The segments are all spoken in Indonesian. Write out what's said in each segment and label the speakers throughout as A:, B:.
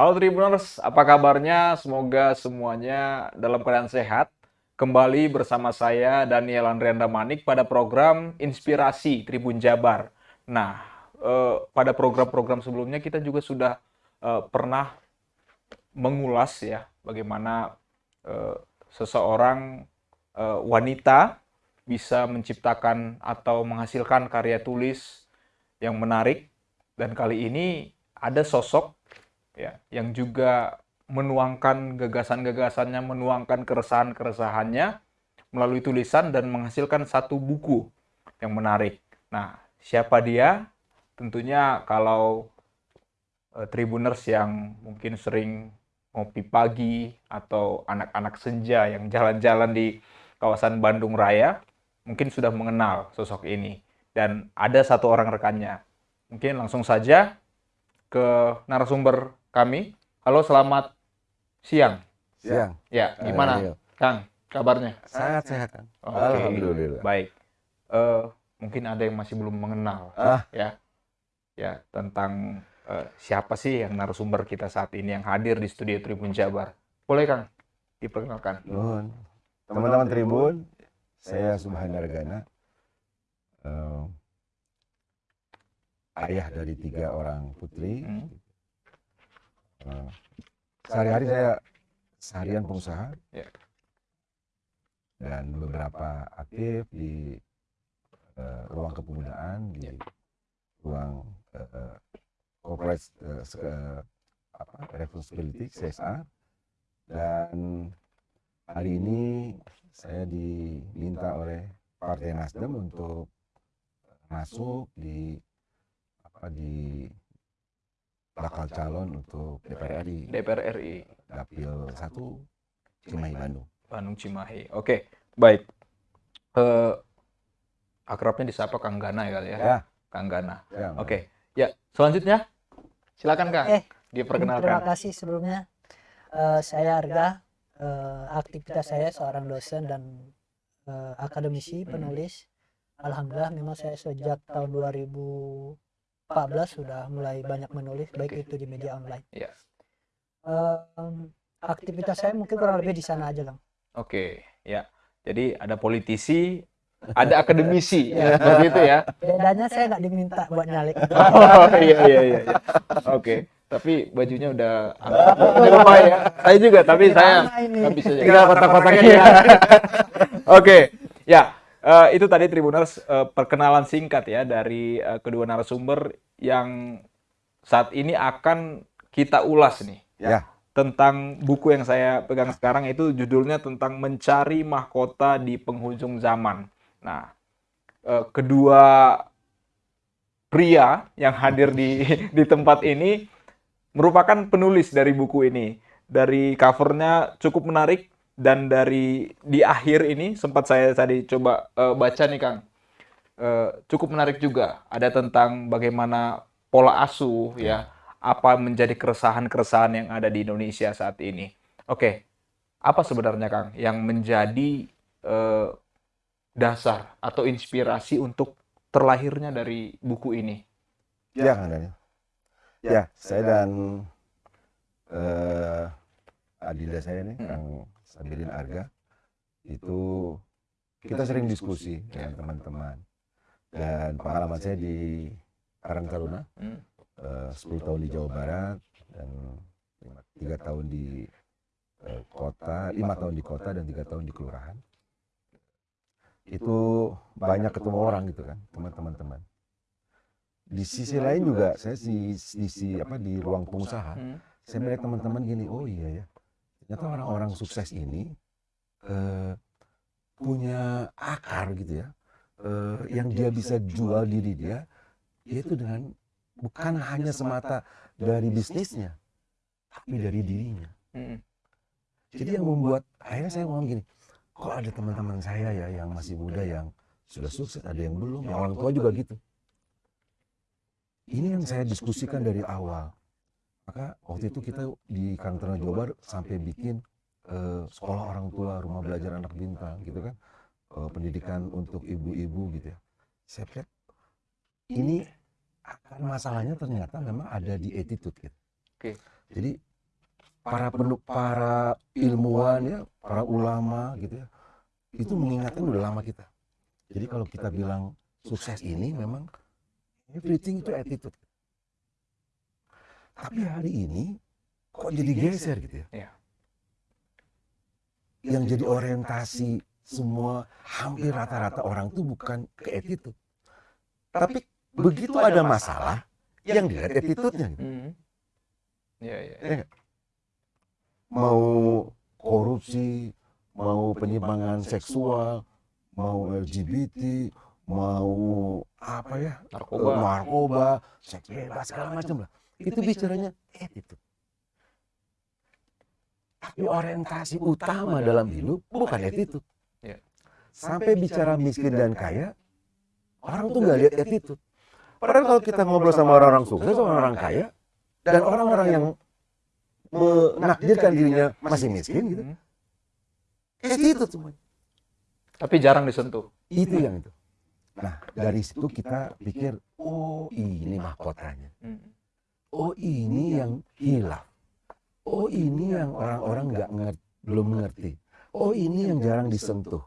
A: Halo Tribuners, apa kabarnya? Semoga semuanya dalam keadaan sehat. Kembali bersama saya Daniel Andrianda Manik pada program Inspirasi Tribun Jabar. Nah, eh, pada program-program sebelumnya kita juga sudah eh, pernah mengulas ya bagaimana eh, seseorang eh, wanita bisa menciptakan atau menghasilkan karya tulis yang menarik dan kali ini ada sosok ya yang juga menuangkan gagasan-gagasannya, menuangkan keresahan-keresahannya melalui tulisan dan menghasilkan satu buku yang menarik. Nah, siapa dia? Tentunya kalau uh, tribuners yang mungkin sering ngopi pagi atau anak-anak senja yang jalan-jalan di kawasan Bandung Raya mungkin sudah mengenal sosok ini dan ada satu orang rekannya. Mungkin langsung saja ke narasumber kami. Halo, selamat siang.
B: Siang.
A: Ya, gimana,
B: Ayo.
A: Kang? Kabarnya?
B: Sangat sehat kan?
A: Oke.
B: Alhamdulillah.
A: Baik. Eh, mungkin ada yang masih belum mengenal,
B: Ah.
A: ya, ya tentang eh, siapa sih yang narasumber kita saat ini yang hadir di studio Tribun Jabar. Boleh, Kang? Diperkenalkan.
B: Teman-teman Tribun, saya Subhan Dargana. Eh, ayah dari tiga orang putri.
A: Hmm.
B: Eh, Sehari-hari saya seharian pengusaha.
A: Ya.
B: Dan beberapa aktif di eh, ruang kepemudaan, di ruang eh, corporate eh, apa, responsibility CSR. Dan hari ini saya diminta oleh Partai Nasdem untuk masuk di apa di bakal calon untuk DPR RI
A: DPR RI
B: dapil 1 Cimahi Bandung.
A: Bandung Cimahi. Oke, baik. Eh, akrabnya disapa Kang Gana ya kali ya?
B: Ya,
A: Kang Gana.
B: ya.
A: Oke. Ya, selanjutnya silakan Kang.
C: Eh, Terima
A: Diperkenalkan.
C: kasih sebelumnya. Eh, saya Arga. Eh, aktivitas saya seorang dosen dan eh, akademisi, penulis. Alhamdulillah memang saya sejak tahun 2014 sudah mulai banyak menulis, baik itu di media online.
A: Ya.
C: Eh, aktivitas saya mungkin kurang lebih di sana aja, Kang.
A: Oke, ya. Jadi ada politisi, ada akademisi, ya, seperti itu ya.
C: Bedanya saya nggak diminta buat nyalek.
A: Oh iya iya iya. iya. Oke, tapi bajunya udah lumayan ya. Saya juga, tapi saya nggak bisa.
B: Tinggal kotak-kotaknya
A: Iya. Oke, ya. Eh, itu tadi Tribuners eh, perkenalan singkat ya dari eh, kedua narasumber yang saat ini akan kita ulas nih
B: Ya.
A: tentang buku yang saya pegang sekarang itu judulnya tentang mencari mahkota di penghujung zaman. Nah, eh, kedua pria yang hadir di di tempat ini merupakan penulis dari buku ini. Dari covernya cukup menarik dan dari di akhir ini sempat saya tadi coba eh, baca nih Kang. Eh, cukup menarik juga. Ada tentang bagaimana pola asuh ya, apa menjadi keresahan-keresahan yang ada di Indonesia saat ini. Oke, apa sebenarnya Kang yang menjadi eh, dasar atau inspirasi untuk terlahirnya dari buku ini?
B: Ya, Kang Daniel. Ya, saya dan eh adinda saya nih,
A: Hmm.
B: Kang Sabilin Arga, itu kita sering diskusi dengan teman-teman. Dan pengalaman saya di Karang Taruna,
A: Hmm.
B: eh, 10 tahun di Jawa Barat, dan tiga tahun di eh, kota, lima tahun di kota dan tiga tahun di kelurahan. Itu banyak ketemu orang gitu kan, teman-teman teman. Di sisi lain juga saya di sisi apa di ruang pengusaha,
A: Hmm.
B: saya melihat teman-teman gini, oh iya ya, ternyata orang-orang sukses ini eh, punya akar gitu ya, eh, yang dia bisa jual diri dia, yaitu dengan bukan hanya semata dari bisnisnya, tapi dari dirinya.
A: Hmm.
B: Jadi yang membuat akhirnya saya ngomong gini, kok ada teman-teman saya ya yang masih muda yang sudah sukses, ada yang belum, yang orang tua juga gitu. Ini yang saya diskusikan dari awal. Maka waktu itu kita di Kantor Jawa Barat sampai bikin eh, sekolah orang tua, rumah belajar anak bintang gitu kan. Eh, pendidikan untuk ibu-ibu gitu ya. Saya lihat ini akar masalahnya ternyata memang ada di attitude gitu.
A: Oke.
B: Jadi para penuh para ilmuwan ya, para ulama gitu ya, itu mengingatkan udah lama kita. Jadi kalau kita bilang sukses ini memang everything itu attitude. Tapi hari ini kok jadi geser gitu ya?
A: Iya.
B: Yang jadi orientasi semua hampir rata-rata orang tuh bukan ke attitude. Tapi begitu ada masalah, yang dilihat attitude-nya gitu.
A: Hmm. Iya, iya.
B: Ya nggak? Mau korupsi, mau penyimpangan seksual, mau LGBT, mau apa ya?
A: Narkoba.
B: narkoba, seks bebas segala macam lah. Itu bicaranya attitude. Tapi orientasi utama dalam hidup bukan attitude.
A: Iya.
B: Sampai bicara miskin dan kaya, orang tuh nggak lihat attitude. Padahal kalau kita ngobrol sama orang-orang sukses, orang-orang kaya, dan orang-orang yang menakdirkan dirinya masih miskin gitu,
A: Hmm.
B: attitude semuanya.
A: Tapi jarang disentuh.
B: Itu yang itu. Nah, dari situ kita pikir, oh ini mahkotanya.
A: Hmm.
B: Oh ini yang hilang. Oh ini yang orang-orang nggak ngerti, belum mengerti. Oh ini yang jarang disentuh.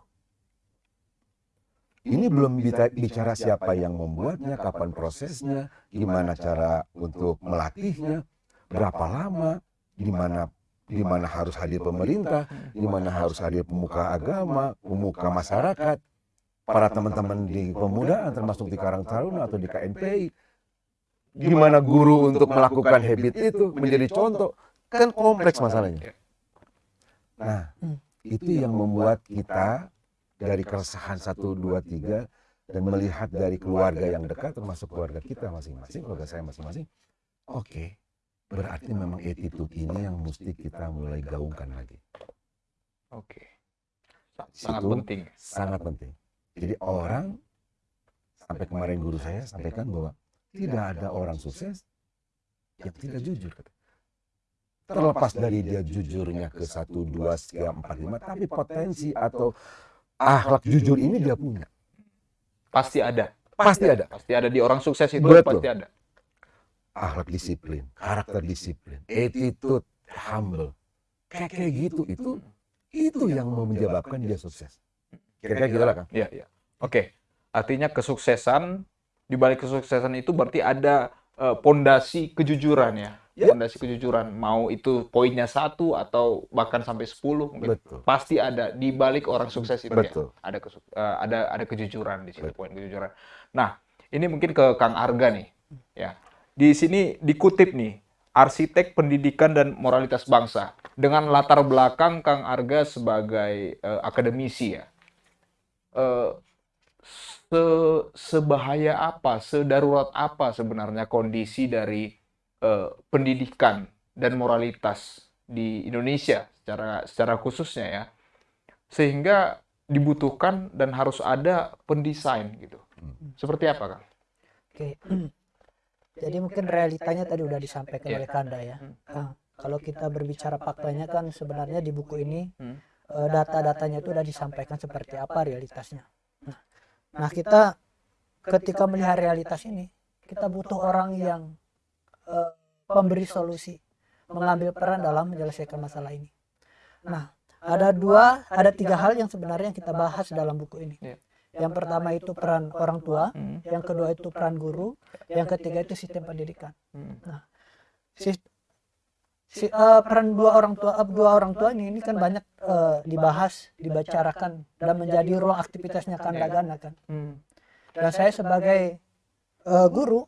B: Ini belum bicara siapa yang membuatnya, kapan prosesnya, gimana cara untuk melatihnya, berapa lama, di mana di mana harus hadir pemerintah, di mana harus hadir pemuka agama, pemuka masyarakat, para teman-teman di pemudaan termasuk di Karang Taruna atau di KNPI. Gimana guru untuk melakukan habit itu menjadi contoh kan kompleks masalahnya. Nah, itu yang membuat kita dari keresahan satu dua tiga dan melihat dari keluarga yang dekat termasuk keluarga kita masing-masing, keluarga saya masing-masing. Oke, berarti memang attitude ini yang mesti kita mulai gaungkan lagi.
A: Oke. Sa- Sangat
B: Situ
A: penting.
B: Sangat penting. Jadi orang sampai kemarin guru saya sampaikan bahwa tidak ada orang sukses yang tidak jujur. kata. Terlepas dari dia jujurnya ke satu, dua, tiga, empat, lima, tapi potensi atau akhlak jujur ini dia punya.
A: Pasti ada.
B: Pasti ada.
A: Pasti ada di orang sukses itu
B: Betul.
A: pasti ada.
B: Akhlak disiplin, karakter disiplin, attitude, humble. Kayak kayak gitu, itu itu yang mau menyebabkan dia sukses. Kira-kira gitu lah, Kang.
A: Iya, iya. Oke. Artinya kesuksesan di balik kesuksesan itu berarti ada eh, pondasi kejujuran ya.
B: Ya.
A: Pondasi kejujuran mau itu poinnya satu atau bahkan sampai 10 mungkin.
B: Betul.
A: Pasti ada di balik orang sukses itu ya.
B: Betul.
A: Ada kesu- eh, ada ada kejujuran di situ
B: Betul.
A: poin kejujuran. Nah, ini mungkin ke Kang Arga nih. Ya. Di sini dikutip nih arsitek pendidikan dan moralitas bangsa dengan latar belakang Kang Arga sebagai eh, akademisi ya. Eh, se- sebahaya apa, sedarurat apa sebenarnya kondisi dari eh, pendidikan dan moralitas di Indonesia secara secara khususnya ya, sehingga dibutuhkan dan harus ada pendesain gitu. Seperti apa, Kang?
C: Oke. Jadi mungkin realitanya tadi udah disampaikan
A: Iya.
C: oleh Kanda ya.
A: Hmm.
C: Kang, kalau kita berbicara faktanya kan sebenarnya di buku ini
A: Hmm.
C: eh, data-datanya itu udah disampaikan seperti apa realitasnya. Nah, nah, kita ketika melihat realitas ini, kita butuh orang yang eh, pemberi solusi, mengambil peran dalam menyelesaikan masalah ini. Nah, ada dua, ada tiga hal yang sebenarnya kita bahas dalam buku ini. Yang pertama itu peran orang tua,
A: Hmm.
C: yang kedua itu peran guru, yang ketiga itu sistem pendidikan.
A: Hmm.
C: Sis- si, eh, peran dua orang tua eh, dua orang tua ini, ini kan banyak eh, dibahas, dibicarakan dan menjadi ruang aktivitasnya Kandagana kan.
A: Hmm.
C: Dan saya sebagai eh, guru,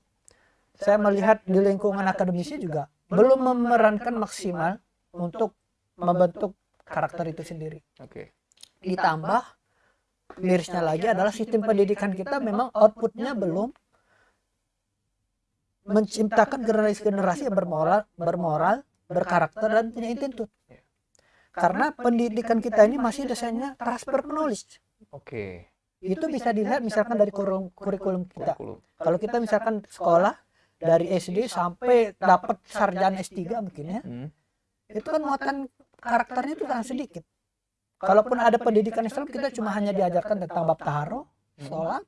C: saya melihat di lingkungan akademisi juga belum memerankan maksimal untuk membentuk karakter itu sendiri.
A: Oke.
C: Ditambah mirisnya lagi adalah sistem pendidikan kita memang outputnya belum menciptakan generasi-generasi yang bermoral, bermoral, berkarakter dan punya attitude. Karena pendidikan kita ini masih dasarnya transfer penulis.
A: Oke.
C: Itu bisa dilihat misalkan dari kurum- kurikulum kita.
A: Kurikulum.
C: Kalau kita misalkan sekolah dari SD sampai dapat sarjana S3 mungkin ya,
A: Hmm.
C: itu kan muatan karakternya itu sangat sedikit. Kalaupun ada pendidikan Islam kita cuma hanya diajarkan tentang bab taharo, sholat.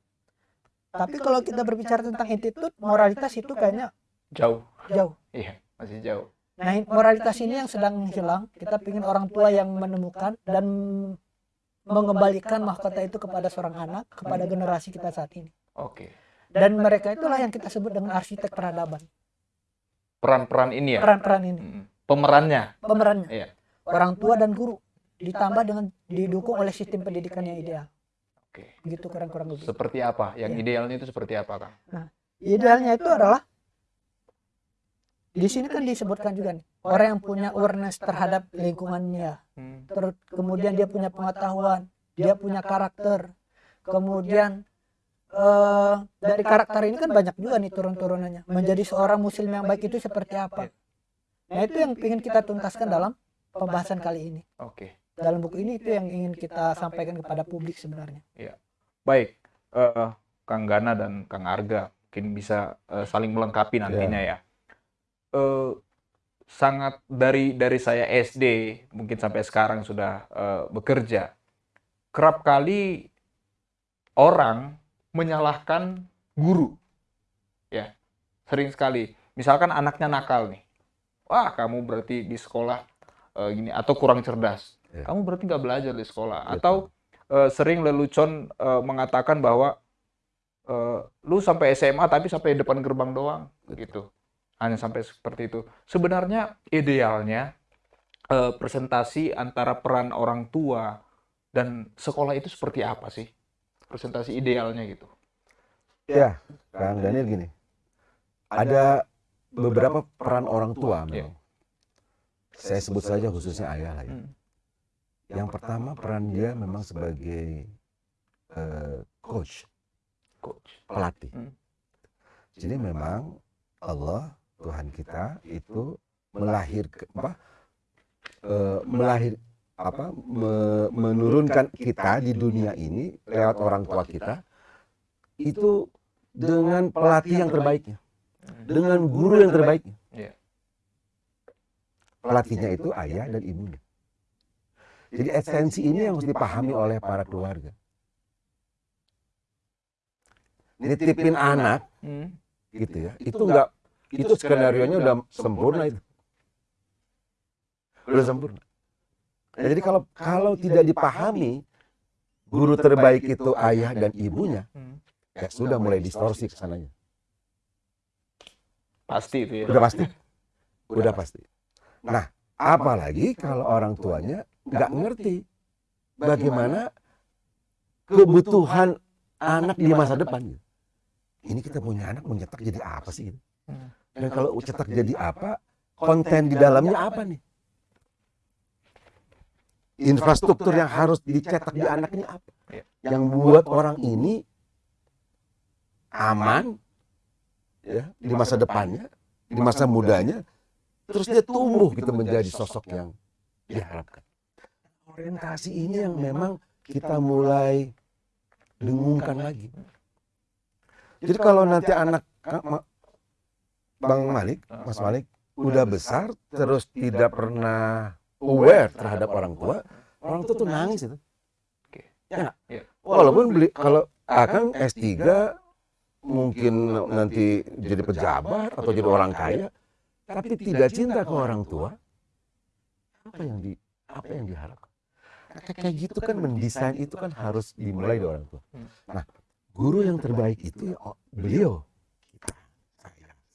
C: Tapi kalau kita berbicara tentang attitude, moralitas itu kayaknya
A: Jauh.
C: jauh.
A: Iya, masih jauh.
C: Nah, moralitas ini yang sedang hilang. Kita ingin orang tua yang menemukan dan mengembalikan mahkota itu kepada seorang anak, kepada generasi kita saat ini.
A: Oke.
C: Dan mereka itulah yang kita sebut dengan arsitek peradaban.
A: Peran-peran ini ya.
C: Peran-peran ini.
A: Pemerannya.
C: pemerannya,
A: Iya.
C: orang tua dan guru, ditambah dengan didukung oleh sistem pendidikan yang ideal.
A: Oke.
C: Gitu kurang-kurang lebih.
A: Seperti apa? Yang
C: Iya.
A: idealnya itu seperti apa, Kang?
C: Idealnya itu adalah di sini kan disebutkan juga nih orang yang punya awareness terhadap lingkungannya,
A: Hmm.
C: terus kemudian dia punya pengetahuan, dia punya karakter, kemudian eh, dari karakter ini kan banyak juga nih turun-turunannya. Menjadi seorang muslim yang baik itu seperti apa? Nah itu yang ingin kita tuntaskan dalam pembahasan kali ini.
A: Oke.
C: Dalam buku ini itu yang ingin kita sampaikan kepada publik sebenarnya.
A: Baik, eh, Kang Gana dan Kang Arga mungkin bisa eh, saling melengkapi nantinya ya. Eh, sangat dari dari saya SD mungkin sampai sekarang sudah eh, bekerja, kerap kali orang menyalahkan guru, ya sering sekali. Misalkan anaknya nakal nih, wah kamu berarti di sekolah eh, gini atau kurang cerdas,
B: Ya.
A: kamu berarti nggak belajar di sekolah
B: Betul.
A: atau eh, sering lelucon eh, mengatakan bahwa eh, lu sampai SMA tapi sampai depan gerbang doang gitu hanya sampai seperti itu sebenarnya idealnya eh, presentasi antara peran orang tua dan sekolah itu seperti apa sih presentasi idealnya gitu
B: Ya, Kang Daniel gini. Ada beberapa peran orang tua memang. Saya sebut saja khususnya ayah lah ya.
A: Hmm.
B: Yang pertama peran dia memang sebagai eh, coach,
A: coach
B: pelatih.
A: Hmm.
B: Jadi memang Allah Tuhan kita itu melahir apa eh, melahir apa me- menurunkan kita di dunia ini lewat orang tua kita itu dengan pelatih yang terbaiknya, dengan guru yang terbaiknya.
A: Iya.
B: Pelatihnya itu ayah dan ibunya. Jadi esensi ini yang harus dipahami oleh para keluarga. Nitipin anak
A: Hmm.
B: gitu ya, itu enggak itu skenario nya udah sempurna itu. Udah sempurna. Nah, jadi kalau kalau tidak dipahami guru terbaik itu ayah dan ibunya,
A: Hmm.
B: ya sudah mulai distorsi ke sananya.
A: pasti itu ya
B: Udah pasti. Udah pasti. Nah, apalagi kalau orang tuanya nggak ngerti bagaimana kebutuhan anak di masa depan. gitu. Ini kita punya anak mau cetak jadi apa sih? gitu.
A: Hmm.
B: Dan kalau cetak jadi apa, konten di dalamnya apa nih? Infrastruktur yang harus dicetak di anak ini apa? Yang buat orang ini aman ya di masa depannya, di masa mudanya, terus dia tumbuh gitu menjadi sosok yang diharapkan. Orientasi ini yang memang kita mulai dengungkan lagi. Jadi kalau nanti anak Bang Malik, Mas Malik udah besar terus tidak pernah aware terhadap orang tua, orang tua tuh nangis itu.
A: Oke.
B: Ya nggak?
A: Iya.
B: Walaupun beli kalau Akang S3 mungkin nanti jadi pejabat atau jadi orang kaya, tapi tidak cinta ke orang tua, apa yang di apa yang diharapkan? Kayak- kayak gitu kan mendesain itu kan harus dimulai dari orang tua. Nah, guru yang terbaik itu ya oh, beliau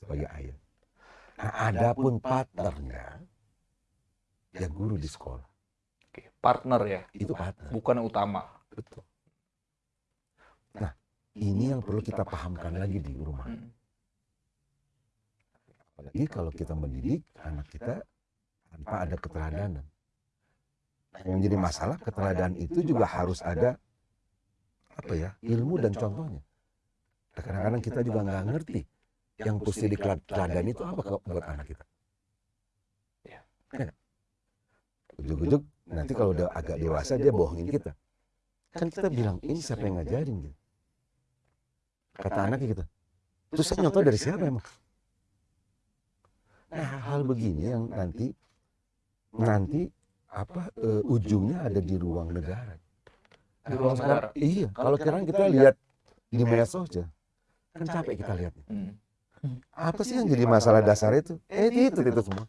B: sebagai ayah. Nah, adapun partnernya ya guru di sekolah
A: Oke, partner ya
B: itu partner.
A: bukan utama
B: Betul. Nah, ini yang perlu kita pahamkan lagi di rumah.
A: Hmm.
B: Apalagi kalau kita mendidik anak kita tanpa ada keteladanan. Nah, yang jadi masalah keteladanan itu juga harus ada apa ya ilmu dan contohnya. Nah, Kadang-kadang kita juga nggak ngerti yang mesti diteladani itu apa buat anak kita.
A: Ya.
B: Kan? Ujuk-ujuk nanti kalau udah agak dewasa dia bohongin kita. Kan kita bilang ini siapa yang ngajarin gitu. Kata anaknya gitu. Terus saya nyontoh dari siapa emang? Nah, hal begini yang nanti nanti apa eh, ujungnya ada di ruang negara.
A: Di ruang negara.
B: Iya, kalau sekarang kita lihat di medsos aja, kan capek kita lihat.
A: Hmm.
B: Apa sih yang jadi masalah dasar itu? Eh, eh itu, itu semua.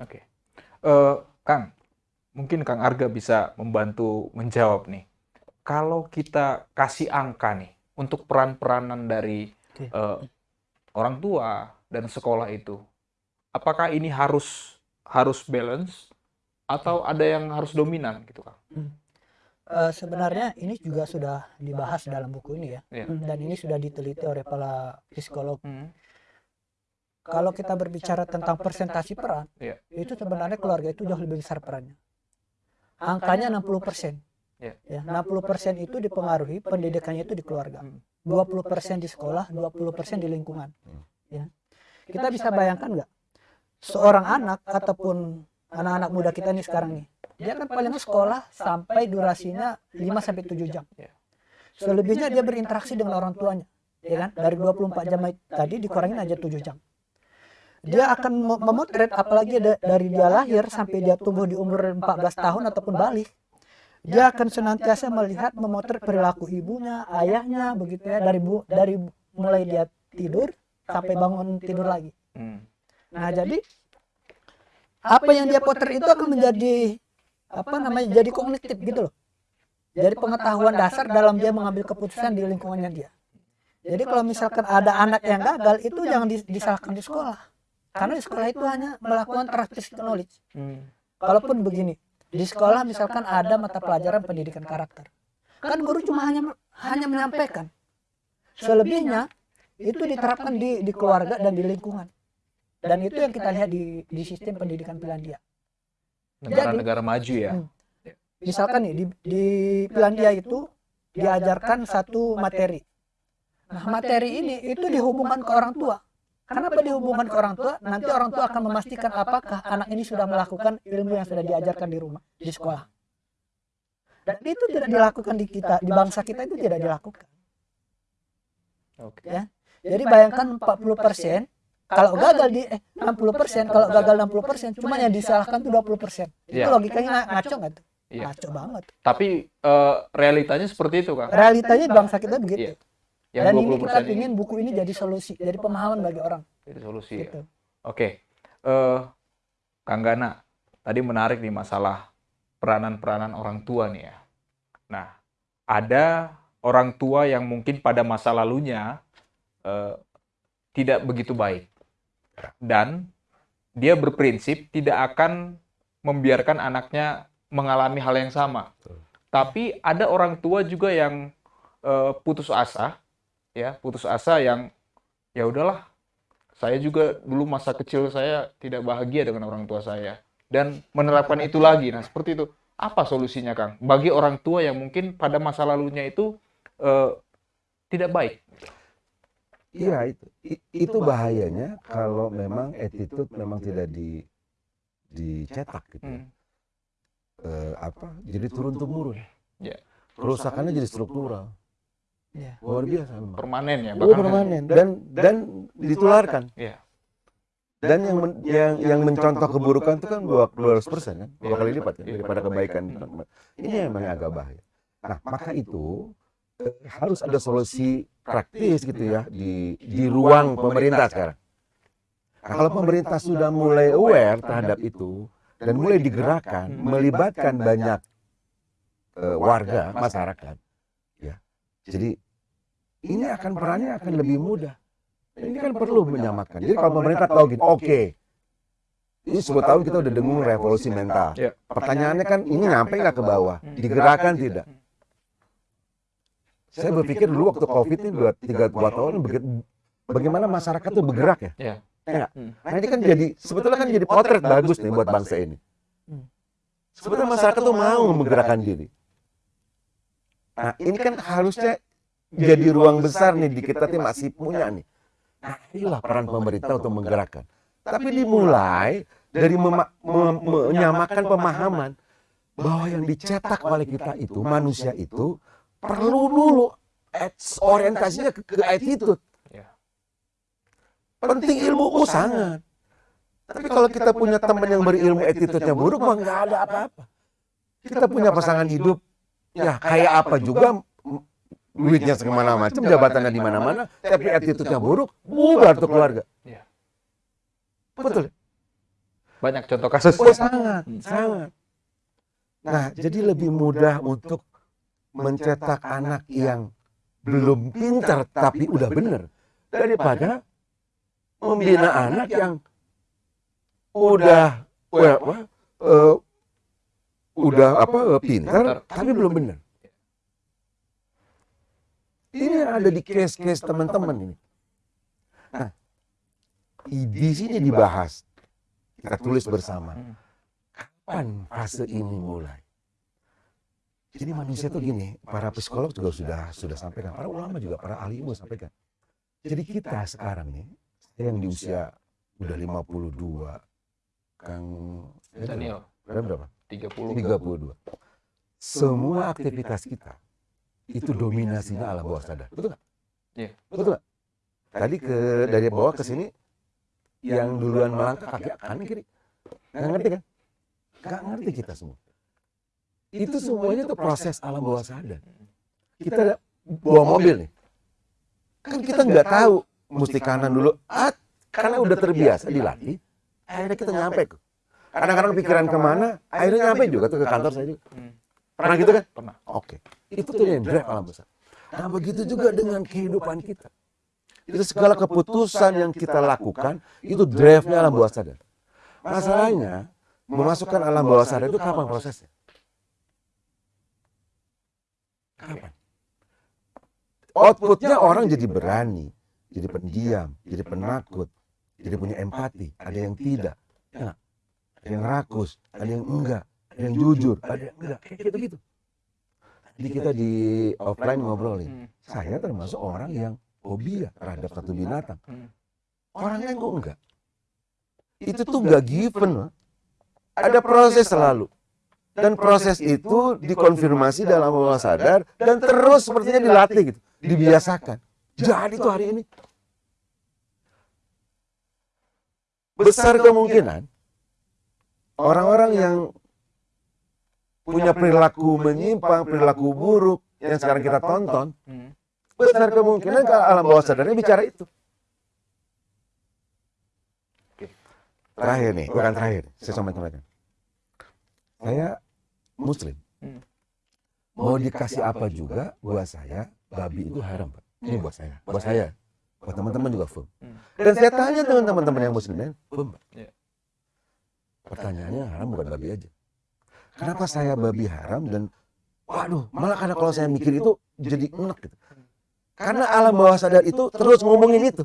A: Oke. Okay. Uh, Kang, mungkin Kang Arga bisa membantu menjawab nih. Kalau kita kasih angka nih untuk peran-peranan dari uh, orang tua dan sekolah itu, apakah ini harus harus balance atau ada yang harus dominan gitu Kang? Hmm.
C: Eh, sebenarnya ini juga sudah dibahas dalam buku ini ya,
A: Iya.
C: dan ini sudah diteliti oleh para psikolog.
A: Hmm.
C: Kalau kita berbicara tentang persentasi peran,
A: Iya.
C: itu sebenarnya keluarga itu jauh lebih besar perannya. Angkanya 60%.
A: Iya.
C: Ya, 60% itu dipengaruhi pendidikannya itu di keluarga.
A: Hmm.
C: 20% di sekolah, 20% di lingkungan.
B: Hmm.
C: Ya. Kita bisa bayangkan nggak? Seorang anak ataupun anak-anak muda kita nih sekarang nih, dia kan paling sekolah sampai durasinya 5 sampai 7 jam.
A: Iya.
C: Selebihnya dia berinteraksi dengan orang tuanya, ya kan? Dari 24 jam tadi dikurangin aja 7 jam. Dia akan mem- memotret apalagi da- dari dia lahir sampai dia tumbuh di umur 14 tahun ataupun balik. Dia akan senantiasa melihat memotret perilaku ibunya, ayahnya begitu ya dari bu, dari mulai dia tidur sampai bangun tidur lagi.
A: Hmm.
C: Nah, jadi apa yang dia potret itu akan menjadi apa namanya jadi kognitif gitu loh. Jadi pengetahuan dasar dalam dia mengambil keputusan di lingkungannya dia. Jadi kalau misalkan ada anak yang gagal itu jangan dis- disalahkan di sekolah. Karena di sekolah itu hanya melakukan transfer knowledge.
A: Hmm.
C: Kalaupun begini, di sekolah misalkan ada mata pelajaran pendidikan karakter. Kan guru cuma hanya hanya menyampaikan. Selebihnya itu diterapkan di di keluarga dan di lingkungan. Dan itu yang kita lihat di di sistem pendidikan Finlandia.
A: Negara-negara maju ya.
C: Hmm. Misalkan nih di di Finlandia itu diajarkan satu materi. Nah, materi ini itu dihubungkan ke orang tua. Kenapa dihubungkan ke orang tua? Nanti orang tua akan memastikan apakah anak ini sudah melakukan ilmu yang sudah diajarkan di rumah, di sekolah. Dan itu tidak dilakukan di kita, di bangsa kita itu tidak dilakukan.
A: Oke.
C: Ya. Jadi bayangkan 40 kalau gagal di eh, 60 kalau gagal 60 cuma yang disalahkan tuh 20 Itu
A: Iya.
C: logikanya nga- ngaco nggak tuh?
A: Iya.
C: Ngaco banget.
A: Tapi eh, realitanya seperti itu, Kang.
C: Realitanya bangsa kita begitu.
A: Iya. Yang
C: Dan ini
A: 20%
C: kita ingin buku ini jadi solusi, jadi pemahaman bagi orang.
A: Jadi solusi ya.
C: Gitu.
A: Oke, eh Kang Gana, tadi menarik nih masalah peranan-peranan orang tua nih ya. Nah, ada orang tua yang mungkin pada masa lalunya eh, tidak begitu baik. Dan dia berprinsip tidak akan membiarkan anaknya mengalami hal yang sama. Tapi ada orang tua juga yang eh, putus asa, ya, putus asa yang ya udahlah saya juga dulu masa kecil saya tidak bahagia dengan orang tua saya dan menerapkan itu lagi. Nah, seperti itu. Apa solusinya, Kang? Bagi orang tua yang mungkin pada masa lalunya itu eh, tidak baik.
B: Iya itu I- itu bahayanya kalau memang attitude memang tidak di dicetak gitu. ya.
A: Hmm.
B: Eh, apa? Jadi turun temurun.
A: Ya.
B: Kerusakannya jadi struktural.
C: Iya.
B: Luar biasa memang.
A: Permanen ya,
B: Oh, permanen dan dan ditularkan.
A: Iya.
B: Dan yang men- yang yang mencontoh keburukan itu kan dua 200 persen kan, dua
A: Iya.
B: kali lipat kan
A: Iya.
B: daripada kebaikan. Ini memang yang agak bahaya. Nah maka itu eh, harus ada solusi praktis gitu ya di di ruang pemerintah sekarang. Nah, kalau pemerintah sudah mulai aware terhadap itu dan mulai digerakkan, melibatkan banyak eh, warga masyarakat, ya. Jadi ini akan perannya akan lebih mudah. Ini kan perlu menyamakan. Jadi kalau pemerintah tahu gini, oke, ini 10 tahun kita udah dengung revolusi mental.
A: Ya.
B: Pertanyaannya kan ini nyampe nggak ke bawah? Digerakkan tidak? Saya berpikir dulu waktu COVID ini dua tiga dua tahun bagaimana masyarakat tuh bergerak ya?
A: Iya.
B: Ya?
A: Hmm.
B: Nah ini kan jadi sebetulnya kan jadi potret bagus nih buat bangsa ini.
C: Hmm.
B: Sebetulnya masyarakat tuh mau menggerakkan diri. Nah ini kan harusnya jadi ruang besar nih di kita tuh masih punya nih. Nah inilah peran pemerintah untuk menggerakkan. Tapi dimulai dari mema- menyamakan pemahaman bahwa yang dicetak oleh kita itu manusia itu perlu dulu orientasinya ke, ke attitude.
A: Ya.
B: Penting ilmu oh, sangat. Tapi kalau kita punya teman yang berilmu attitude-nya buruk mah nggak ada apa-apa. Kita punya pasangan hidup ya kayak apa juga duitnya segimana macam, jabatannya di mana-mana, tapi attitude-nya buruk, bubar tuh keluarga.
A: Iya.
B: Betul.
A: Banyak contoh kasus.
B: Oh, sangat,
A: Hmm.
B: sangat. Nah, jadi lebih mudah untuk mencetak anak yang belum pintar tapi udah benar daripada membina anak yang udah well, apa, eh, udah apa pintar tapi belum benar. Ini yang ada di case-case teman-teman ini. Nah, di sini dibahas, kita tulis bersama. Kapan fase ini mulai? Jadi manusia tuh gini, para psikolog juga sudah sudah sampaikan, para ulama juga, para ahli ilmu sampaikan. Jadi kita sekarang nih, saya yang di usia udah 52, Kang
A: Daniel,
B: Berapa berapa?
A: 30.
B: 32. Semua aktivitas kita itu dominasinya alam bawah sadar. Betul nggak?
A: Iya.
B: Betul nggak? Tadi ke dari bawah ke sini yang duluan melangkah kaki kanan kiri. Nggak ngerti kan? Nggak ngerti kita semua. Itu semuanya itu proses alam bawah sadar. Kita bawa mobil nih. Kan kita nggak tahu mesti kanan dulu. Ah, karena udah terbiasa dilatih, akhirnya kita nyampe. kok. Kadang-kadang pikiran ke mana, akhirnya nyampe juga tuh ke kantor saya juga.
A: Hmm.
B: Pernah gitu kan?
A: Pernah.
B: Oke. Itu tuh yang drive alam besar. Nah begitu juga dengan kehidupan kita. Itu segala keputusan yang kita lakukan, itu drive-nya alam bawah sadar. Masalahnya, memasukkan alam bawah sadar itu kapan prosesnya? Kapan? Outputnya orang jadi berani, jadi pendiam, jadi penakut, jadi punya empati. Ada yang tidak, ya nggak? ada yang rakus, ada yang enggak, ada yang jujur, ada yang enggak, kayak gitu-gitu. Jadi kita di offline ngobrol nih,
A: Hmm.
B: saya termasuk orang yang fobia terhadap satu binatang.
A: Hmm.
B: Orang lain kok enggak. Itu tuh enggak given. Ada proses selalu. Dan proses itu dikonfirmasi dalam bawah sadar dan terus sepertinya dilatih gitu, dibiasakan. Jadi tuh hari ini besar kemungkinan orang-orang yang punya perilaku menyimpang, perilaku buruk yang sekarang kita tonton, besar kemungkinan ke alam bawah sadarnya bicara itu. Terakhir nih, bukan terakhir, saya sampaikan. Saya Muslim.
A: Hmm.
B: Mau dikasih apa juga, buat saya babi itu haram, Pak. Ini buat saya, buat saya, buat teman-teman juga firm.
A: Hmm.
B: Dan saya tanya dengan teman-teman yang Muslim firm, Pak.
A: Iya.
B: Pertanyaannya haram bukan babi aja. Kenapa saya babi haram dan waduh, malah karena kalau saya mikir itu jadi enak gitu. Karena alam bawah sadar itu terus ngomongin itu.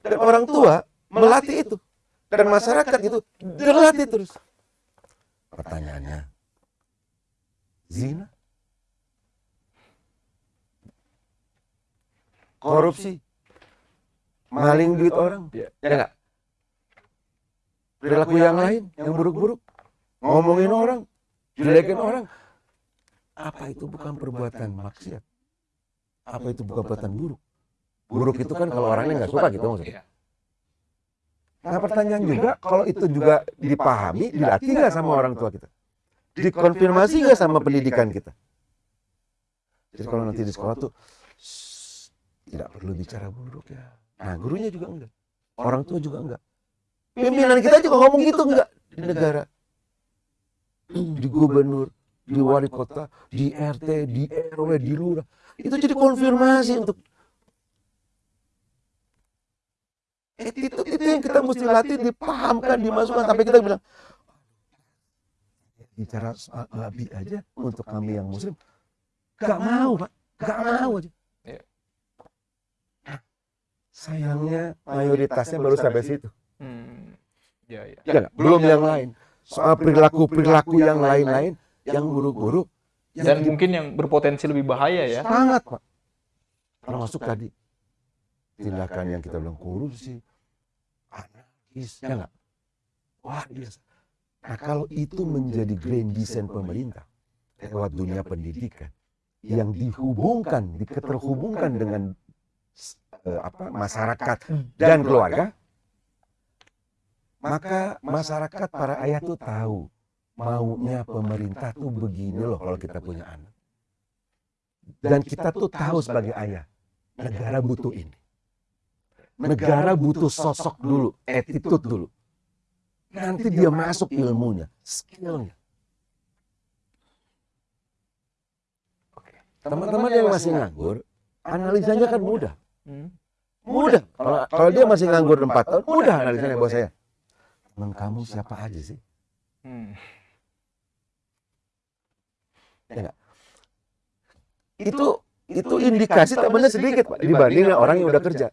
B: Dan orang tua melatih itu. Dan masyarakat itu dilatih terus. Pertanyaannya, zina? Korupsi? Maling duit orang?
A: Iya.
B: Ya enggak? Perilaku yang lain, yang buruk-buruk. Ngomongin orang, jelekin orang. Apa itu bukan perbuatan maksiat? Apa itu bukan perbuatan buruk? Buruk itu kan kalau orangnya nggak suka gitu maksudnya. Nah pertanyaan juga, kalau itu juga dipahami, dilatih nggak sama orang tua kita? Dikonfirmasi nggak sama pendidikan kita? Jadi kalau nanti di sekolah tuh, "Shh, tidak perlu bicara buruk ya. Nah gurunya juga enggak. Orang tua juga enggak. Pimpinan kita juga ngomong gitu enggak di negara. Di gubernur, di wali kota, di RT, di RW, di lurah. Itu jadi konfirmasi untuk attitude itu yang kita mesti latih, dipahamkan, dimasukkan sampai kita bilang bicara soal babi aja untuk kami yang muslim gak mau pak, gak mau aja.
A: Iya.
B: Nah, Sayangnya mayoritasnya baru sampai situ.
A: Hmm. Ya, ya.
B: Ya nggak? belum yang lain. Soal perilaku-perilaku yang lain-lain, yang buruk-buruk, yang
A: Dan mungkin yang berpotensi lebih bahaya ya.
B: sangat pak. Termasuk tadi tindakan yang kita bilang korupsi, anarkis, ya nggak? Wah biasa. Nah kalau itu menjadi grand design pemerintah lewat dunia pendidikan yang dihubungkan, diketerhubungkan dengan eh, apa masyarakat dan keluarga, maka masyarakat para ayah tuh tahu maunya pemerintah tuh begini loh kalau kita punya anak. Dan kita tuh tahu sebagai ayah, negara butuh ini. Negara butuh sosok dulu, attitude dulu. Nanti dia masuk ilmunya, skillnya.
A: Oke.
B: Teman-teman yang masih nganggur, analisanya kan mudah.
A: Hmm.
B: Mudah. Kalau kalau dia masih nganggur 4 tahun, mudah analisanya buat saya. Teman kamu siapa aja sih?
A: Hmm.
B: Itu itu indikasi temannya sedikit Pak dibanding orang yang udah kerja.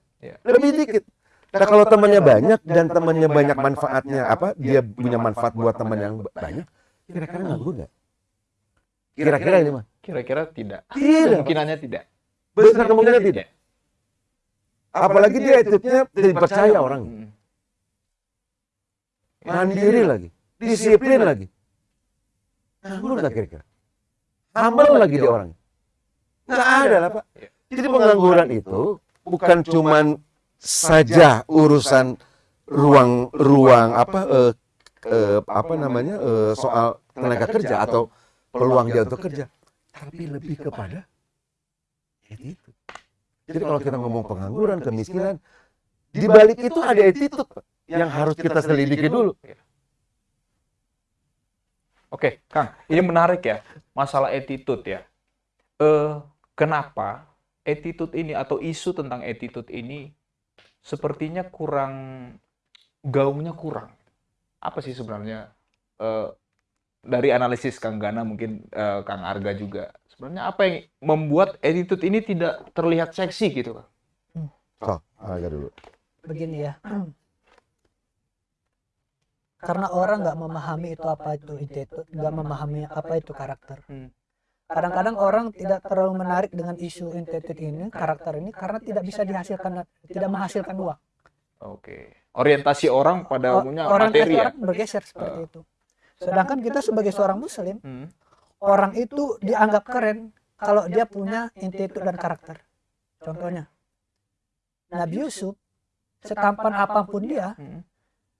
B: Lebih dikit. Nah kalau temannya banyak dan temannya banyak manfaatnya apa? Dia punya manfaat buat teman yang banyak. Kira-kira nganggur nggak? Kira-kira ini mah?
A: Kira-kira tidak.
B: Tidak.
A: Kemungkinannya tidak.
B: Besar kemungkinan tidak. Apalagi dia attitude-nya dipercaya orang.
A: Hmm.
B: Mandiri lagi. Disiplin lagi. Nganggur nggak kira-kira? Humble lagi dia orang. Nggak ada lah Pak. Jadi pengangguran itu bukan cuman saja urusan ruang ruang apa eh, apa namanya eh, soal tenaga kerja atau peluang dia untuk kerja, tapi lebih kepada attitude. Jadi kalau kita ngomong pengangguran, kemiskinan, di balik itu ada attitude yang harus kita selidiki dulu.
A: Oke, Kang, ini menarik ya, masalah attitude ya. Eh, kenapa attitude ini atau isu tentang attitude ini sepertinya kurang gaungnya kurang. Apa sih sebenarnya eh, dari analisis Kang Gana mungkin eh, Kang Arga juga sebenarnya apa yang membuat attitude ini tidak terlihat seksi gitu, Kang?
B: So, agak dulu.
C: begini ya karena orang nggak memahami itu apa itu attitude nggak memahami apa itu karakter
A: Hmm.
C: Kadang-kadang orang tidak terlalu menarik dengan isu attitude ini karakter ini karena tidak bisa dihasilkan tidak menghasilkan uang
A: Oke. Orientasi orang pada umumnya
C: orang
A: materi ya.
C: orang bergeser seperti itu sedangkan kita sebagai seorang muslim
A: Hmm.
C: orang itu dianggap keren kalau dia punya attitude dan karakter contohnya Nabi Yusuf setampan apa pun dia
A: Hmm.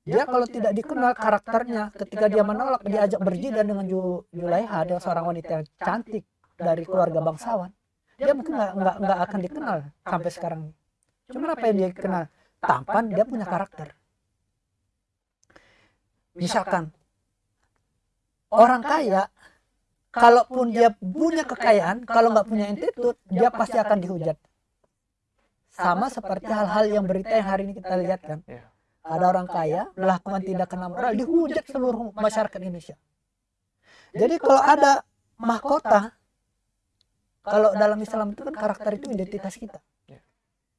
C: Dia kalau tidak dikenal karakternya ketika dia menolak diajak berjidan dengan Ju- Julaiha dengan seorang wanita yang cantik dari keluarga bangsawan. dia mungkin nggak nggak nggak akan dikenal sampai sekarang. cuma apa yang dia kenal? tampan dia punya karakter. Misalkan orang kaya kalaupun dia punya kekayaan kalau nggak punya attitude dia pasti akan dihujat. sama seperti hal-hal yang berita yang hari ini kita lihat kan.
A: Iya.
C: Ada orang kaya melakukan tindakan amoral dihujat seluruh masyarakat Indonesia. Jadi kalau ada mahkota, kalau dalam Islam itu kan karakter itu identitas kita.
A: Ya.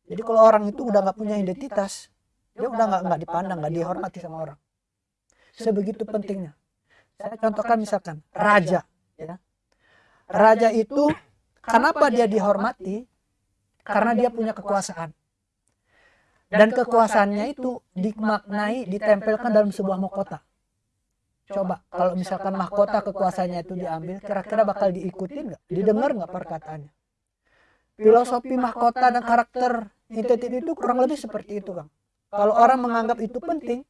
C: Jadi kalau orang itu udah nggak punya identitas, dia udah nggak nggak dipandang, nggak dihormati sama orang. Sebegitu pentingnya. Saya contohkan misalkan raja, ya. Raja itu kenapa dia dihormati? Karena dia punya kekuasaan dan kekuasaannya itu dimaknai ditempelkan dalam sebuah mahkota. Coba kalau misalkan mahkota kekuasaannya itu diambil, kira-kira bakal diikutin nggak? Didengar nggak perkataannya? Filosofi mahkota dan karakter identitas itu kurang lebih seperti itu, Kang. Kalau orang menganggap itu penting,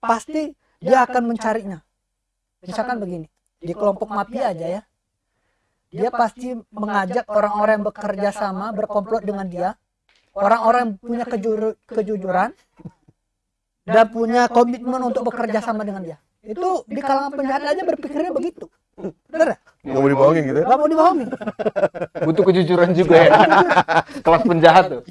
C: pasti dia akan mencarinya. Misalkan begini, di kelompok mafia aja ya, dia pasti mengajak orang-orang yang bekerja sama berkomplot dengan dia orang-orang yang punya kejur- kejujuran dan punya komitmen untuk bekerja sama dengan dia. Itu di kalangan penjahat aja berpikirnya begitu. Bener ya?
B: Nggak mau dibohongin gitu ya?
C: Gak mau dibohongin.
A: Butuh kejujuran juga ya. Kelas penjahat tuh.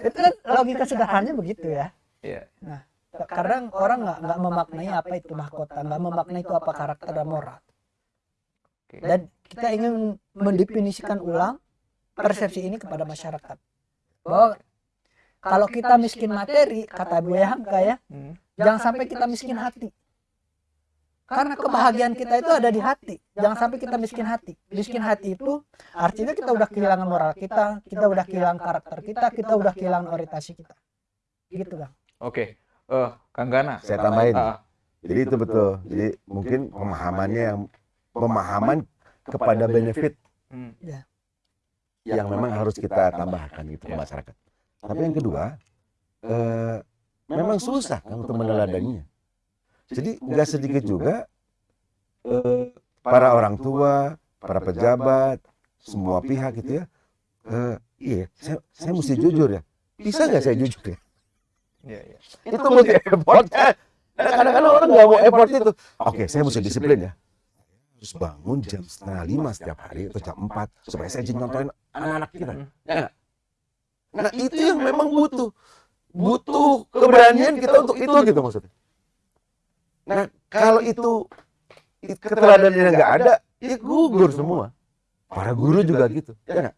C: Itu kan logika sederhananya begitu ya.
A: Iya.
C: Nah, kadang orang nggak nggak memaknai apa itu mahkota, nggak memaknai itu apa karakter dan moral.
A: Oke.
C: Dan kita ingin mendefinisikan ulang persepsi ini kepada masyarakat. Bahwa kalau kita miskin materi, kata Bu Hamka ya,
A: Hmm.
C: jangan sampai kita miskin hati. Karena kebahagiaan kita itu ada di hati. Jangan sampai kita miskin hati. Miskin hati itu artinya kita udah kehilangan moral kita, kita udah kehilangan karakter kita, kita udah kehilangan orientasi kita. Gitu kan.
A: Oke. Eh, Kang Gana.
B: Saya tambahin.
A: Ah,
B: Jadi itu betul. Jadi mungkin pemahamannya yang pemahaman kepada benefit
A: hmm.
B: Yang memang harus kita tambahkan gitu ke
A: Ya.
B: masyarakat. Tapi yang kedua, eh, memang susah kan untuk meneladaninya. Jadi nggak sedikit juga eh, para orang tua, para pejabat, semua pihak gitu ya. eh, iya, saya, saya mesti jujur ya. Bisa nggak saya jujur ya?
A: Iya, iya.
B: Itu mesti effort. Nah, Kadang-kadang orang nggak mau effort itu. Oke, saya mesti disiplin ya. Harus bangun jam setengah lima setiap hari atau jam empat supaya saya jadi nontonin anak-anak kita. Ya nggak? Nah itu yang memang butuh. Butuh keberanian kita untuk itu gitu maksudnya. Nah kalau itu it- keteladanan nggak ada, ya gugur semua. Para guru juga gitu, ya nggak?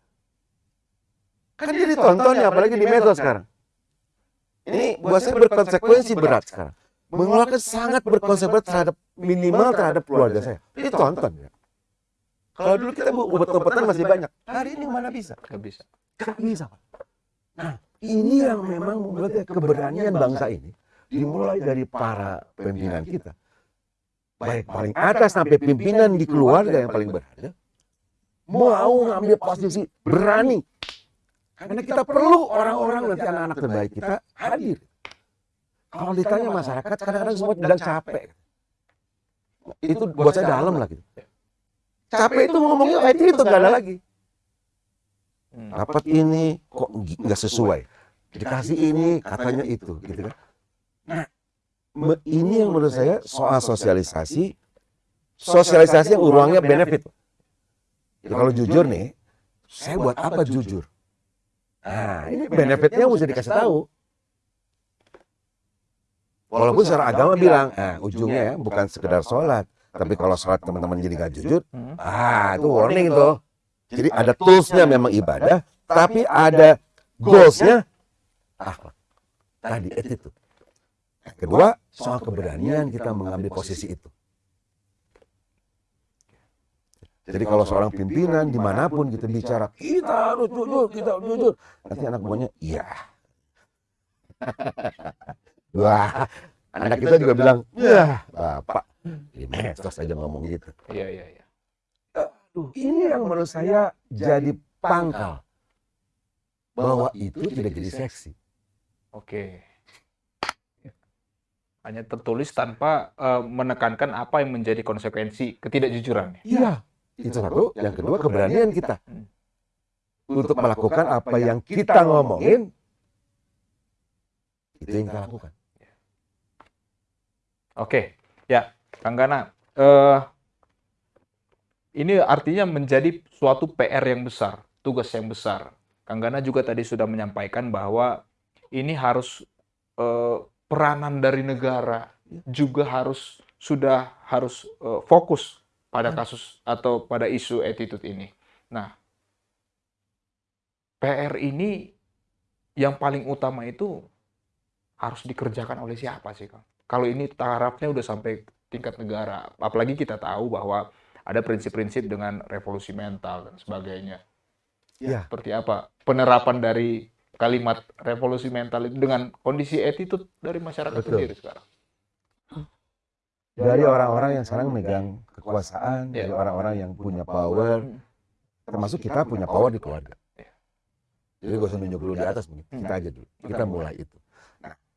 B: Kan dia ditonton ya, apalagi di medsos sekarang. Ini buat saya berkonsekuensi berat sekarang. Mengeluarkan sangat berkonsekuensi terhadap minimal terhadap keluarga saya. Ini tonton ya. Kalau dulu kita obat-obatan masih banyak. Hari ini mana bisa?
A: Nggak bisa.
B: Gak bisa. Nah, ini yang memang membuat keberanian bangsa ini dimulai dari para pimpinan kita. Baik paling atas sampai pimpinan di keluarga yang paling berada. Mau ngambil posisi berani. Karena kita perlu orang-orang nanti anak-anak terbaik kita hadir. Kalau ditanya masyarakat, kadang-kadang semua bilang capek. Itu buat saya dalam lah gitu. Capek itu ngomongnya IT itu nggak ada lagi.
A: Hmm.
B: dapat ini kok nggak sesuai? dikasih ini katanya itu gitu kan. nah me- ini yang menurut saya soal sosialisasi sosialisasi yang uruangnya benefit. Ya, kalau jujur nih saya buat apa jujur? nah ini benefitnya mesti dikasih tahu walaupun secara agama bilang ah ujungnya ya bukan sekedar sholat tapi kalau sholat teman-teman jadi nggak jujur
A: Hmm.
B: ah itu warning tuh jadi ada toolsnya memang ibadah, tapi ada goalsnya akhlak. Tadi attitude. Yang Kedua, soal keberanian kita mengambil posisi itu. Jadi kalau seorang pimpinan di mana pun kita bicara, kita harus jujur, kita harus jujur. Nanti anak buahnya, iya. Wah, anak kita juga bilang, ya bapak. Di medsos aja ngomong gitu.
A: Iya, iya, iya.
B: Aduh, ini yang menurut saya jadi pangkal bahwa itu tidak jadi seksi.
A: Oke. Hanya tertulis tanpa eh, menekankan apa yang menjadi konsekuensi ketidakjujuran.
B: Iya, itu satu. Yang kedua keberanian kita untuk melakukan apa yang kita ngomongin. Itu yang kita lakukan.
A: Oke, ya, Kang Gana. eh, ini artinya menjadi suatu PR yang besar, tugas yang besar. Kang Gana juga tadi sudah menyampaikan bahwa ini harus eh, peranan dari negara juga harus sudah harus eh, fokus pada kasus atau pada isu attitude ini. Nah, PR ini yang paling utama itu harus dikerjakan oleh siapa sih, Kang? Kalau ini tarafnya udah sampai tingkat negara, apalagi kita tahu bahwa ada prinsip-prinsip dengan revolusi mental dan sebagainya.
B: Iya.
A: Seperti apa penerapan dari kalimat revolusi mental itu dengan kondisi attitude dari masyarakat
B: Betul.
A: sendiri sekarang?
B: Dari orang-orang yang sekarang megang kekuasaan,
A: Iya.
B: dari orang-orang yang punya power, termasuk kita punya power di keluarga.
A: Iya.
B: Jadi gak usah nunjuk dulu di atas, mungkin
A: Hmm.
B: kita aja dulu. Kita mulai itu.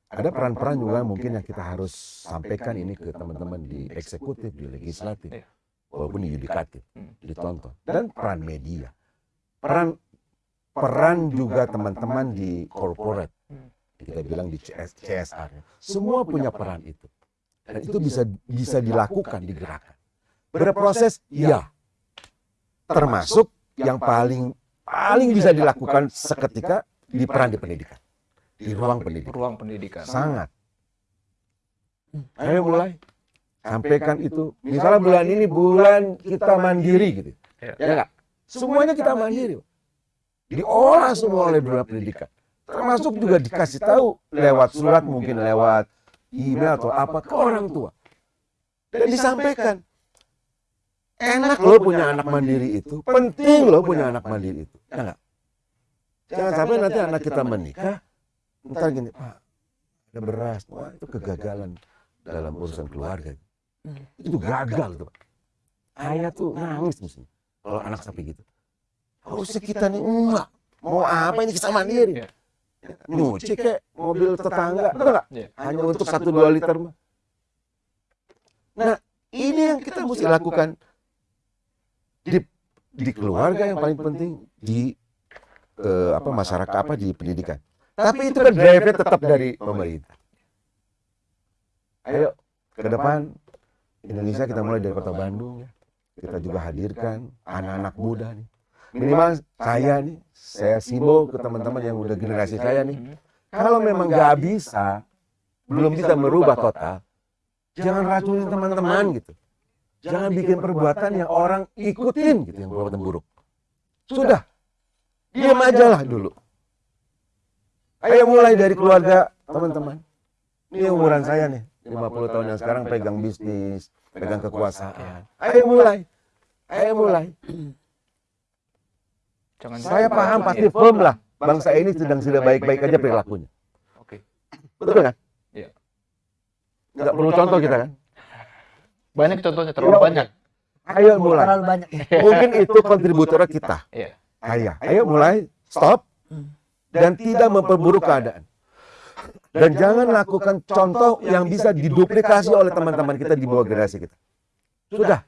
B: Ada peran-peran juga mungkin yang kita harus sampaikan ini ke teman-teman di eksekutif, di legislatif,
A: Iya.
B: walaupun di yudikatif, ditonton. Dan peran media. Peran peran juga teman-teman di corporate, kita bilang di CS, CSR. Semua punya peran itu. Dan itu bisa bisa dilakukan, digerakkan. Berproses, ya. Termasuk yang paling paling bisa dilakukan seketika di peran di pendidikan. Di ruang pendidikan.
A: Ruang pendidikan.
B: Sangat. Ayo mulai. Sampaikan itu. Misalnya bulan ini bulan kita mandiri gitu.
A: Iya.
B: Ya enggak? Semuanya kita mandiri. Diolah semua oleh dunia pendidikan. Termasuk juga dikasih tahu lewat surat mungkin lewat email atau apa ke orang tua. Dan disampaikan. Enak loh punya anak mandiri itu. Penting loh punya anak mandiri itu. Ya enggak? Jangan sampai nanti anak kita menikah. Ntar gini, Pak, ada beras. Wah itu kegagalan dalam urusan keluarga. Itu gagal tuh Pak. Ayah tuh nangis mesti. Kalau anak sampai gitu. Harusnya kita nih enggak. Mau apa ini kita mandiri.
A: Iya.
B: Nyuci kek mobil tetangga. Betul nggak?
A: Iya.
B: Hanya untuk satu dua liter mah. Nah ini yang kita mesti lakukan di di keluarga yang paling penting di eh, apa masyarakat apa di pendidikan. Tapi itu kan drive-nya tetap dari pemerintah. Ayo ke depan Indonesia kita mulai dari kota Bandung ya. Kita juga hadirkan anak-anak muda nih. Minimal saya nih, saya simbol ke teman-teman yang udah generasi saya nih. Kalau memang nggak bisa, belum bisa merubah total, jangan racunin teman-teman gitu. Jangan bikin perbuatan yang orang ikutin gitu, yang perbuatan buruk. Sudah, diam aja lah dulu. Ayo mulai dari keluarga teman-teman. Ini umuran saya nih, 50 tahun yang sekarang pegang bisnis, pegang kekuasaan. Ayo mulai, ayo mulai.
A: Jangan
B: Saya paham pasti firm lah, bangsa ini sedang sudah baik-baik aja perilakunya.
A: Oke.
B: Betul kan?
A: Iya.
B: Nggak perlu contoh kita kan?
A: Banyak contohnya terlalu
B: Iya,
A: banyak.
B: Ayo mulai.
C: terlalu banyak
B: Mungkin itu kontributor kita.
A: Iya.
B: Ayo, ayo mulai, stop, dan tidak memperburuk keadaan. Dan jangan lakukan contoh yang bisa diduplikasi oleh teman-teman kita di bawah generasi kita. Sudah.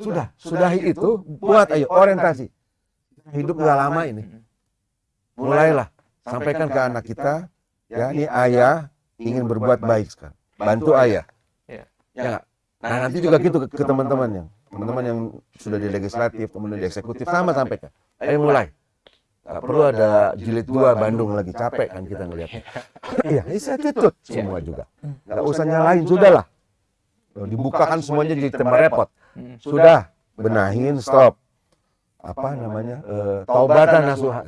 B: Sudah, sudahi itu, buat ayo orientasi. Hidup nggak lama ini. Mulailah, sampaikan ke anak kita, ya ini ayah ingin berbuat baik sekarang. Bantu ayah.
A: Iya.
B: Ya nggak? Nah nanti juga gitu ke, ke teman-teman yang teman-teman yang sudah di legislatif, kemudian di eksekutif sama sampaikan. Ayo mulai. Gak perlu ada jilid dua Bandung lagi capek kan kita ngelihatnya. Iya, saya tutup semua juga. Gak usah nyalain, sudahlah. Dibukakan semuanya jadi tambah repot.
A: Hmm.
B: Sudah, benahin, stop. Apa namanya? eh, taubatan nasuha.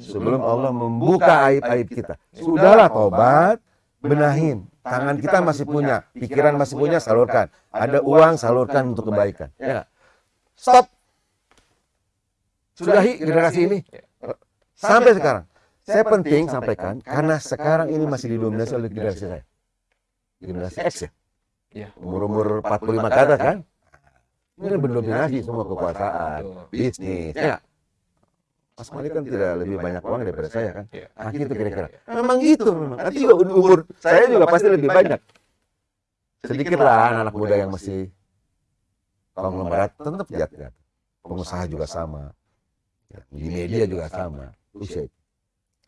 B: Sebelum Allah membuka aib-aib kita. Sudahlah tobat, benahin. Tangan kita masih punya, pikiran masih punya, salurkan. Ada uang, salurkan untuk kebaikan. Ya. nggak? Stop. Sudahi generasi ini. Sampai sekarang. Saya penting sampaikan, karena sekarang ini masih didominasi oleh generasi saya. Generasi X ya.
A: Iya.
B: Umur-umur 45 ke atas kan? Ini kan mendominasi semua kekuasaan, bisnis. Ya. Mas Malik kan tidak lebih banyak uang daripada saya kan?
A: Iya.
B: Nah, gitu kira-kira. Memang gitu memang. Nanti juga umur saya juga pasti lebih banyak. Sedikit lah anak muda yang masih konglomerat tetap jat Pengusaha juga sama. Ya, Di media juga sama. Itu.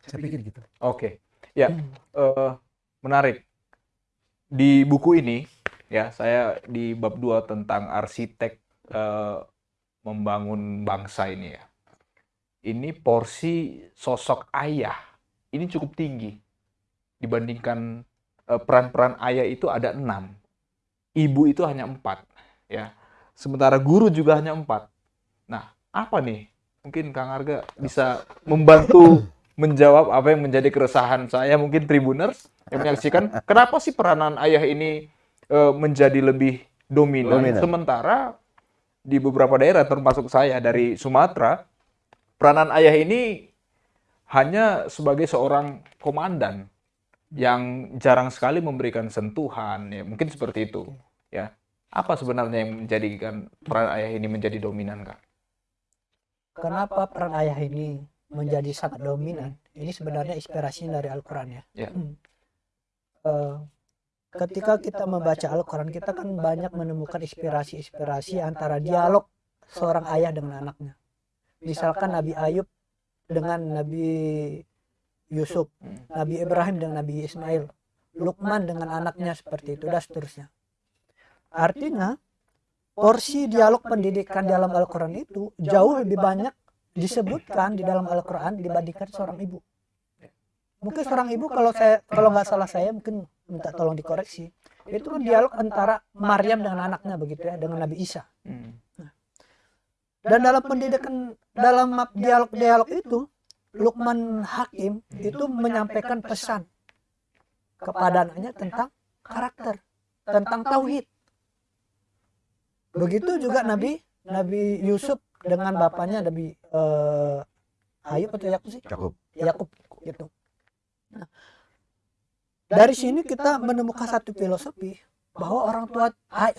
B: Saya pikir gitu.
A: Oke, ya eh, menarik. Di buku ini, ya saya di bab 2 tentang arsitek eh, membangun bangsa ini ya. Ini porsi sosok ayah ini cukup tinggi dibandingkan eh, peran-peran ayah itu ada enam, ibu itu hanya empat, ya. Sementara guru juga hanya empat. Nah, apa nih? Mungkin Kang Arga bisa membantu menjawab apa yang menjadi keresahan saya mungkin Tribuners yang menyaksikan kenapa sih peranan ayah ini eh, menjadi lebih dominan,
B: Dominan.
A: sementara di beberapa daerah termasuk saya dari Sumatera peranan ayah ini hanya sebagai seorang komandan yang jarang sekali memberikan sentuhan ya mungkin seperti itu ya apa sebenarnya yang menjadikan peran ayah ini menjadi dominan kak?
C: Kenapa peran ayah ini menjadi sangat dominan ini sebenarnya inspirasinya dari Al-Quran ya
A: Ya.
C: Hmm. Eh, ketika kita membaca Al-Quran kita kan banyak menemukan inspirasi-inspirasi antara dialog seorang ayah dengan anaknya misalkan Nabi Ayub dengan Nabi Yusuf
A: Hmm.
C: Nabi Ibrahim dengan Nabi Ismail Lukman dengan anaknya seperti itu dan seterusnya artinya porsi dialog pendidikan dalam Al-Quran itu jauh lebih banyak disebutkan di dalam Al-Quran dibandingkan seorang ibu. Mungkin seorang ibu kalau saya kalau nggak salah saya mungkin minta tolong dikoreksi. Itu kan dialog antara Maryam dengan anaknya begitu ya dengan Nabi Isa.
A: Hmm.
C: Dan dalam pendidikan dalam dialog-dialog itu Lukman Hakim itu menyampaikan pesan kepada anaknya tentang karakter, tentang tauhid. Begitu juga Nabi Nabi Yusuf dengan bapaknya Nabi eh, Ayub atau Yakub sih?
B: Cukup.
C: Yakub gitu. Nah, dari sini kita menemukan satu filosofi bahwa orang tua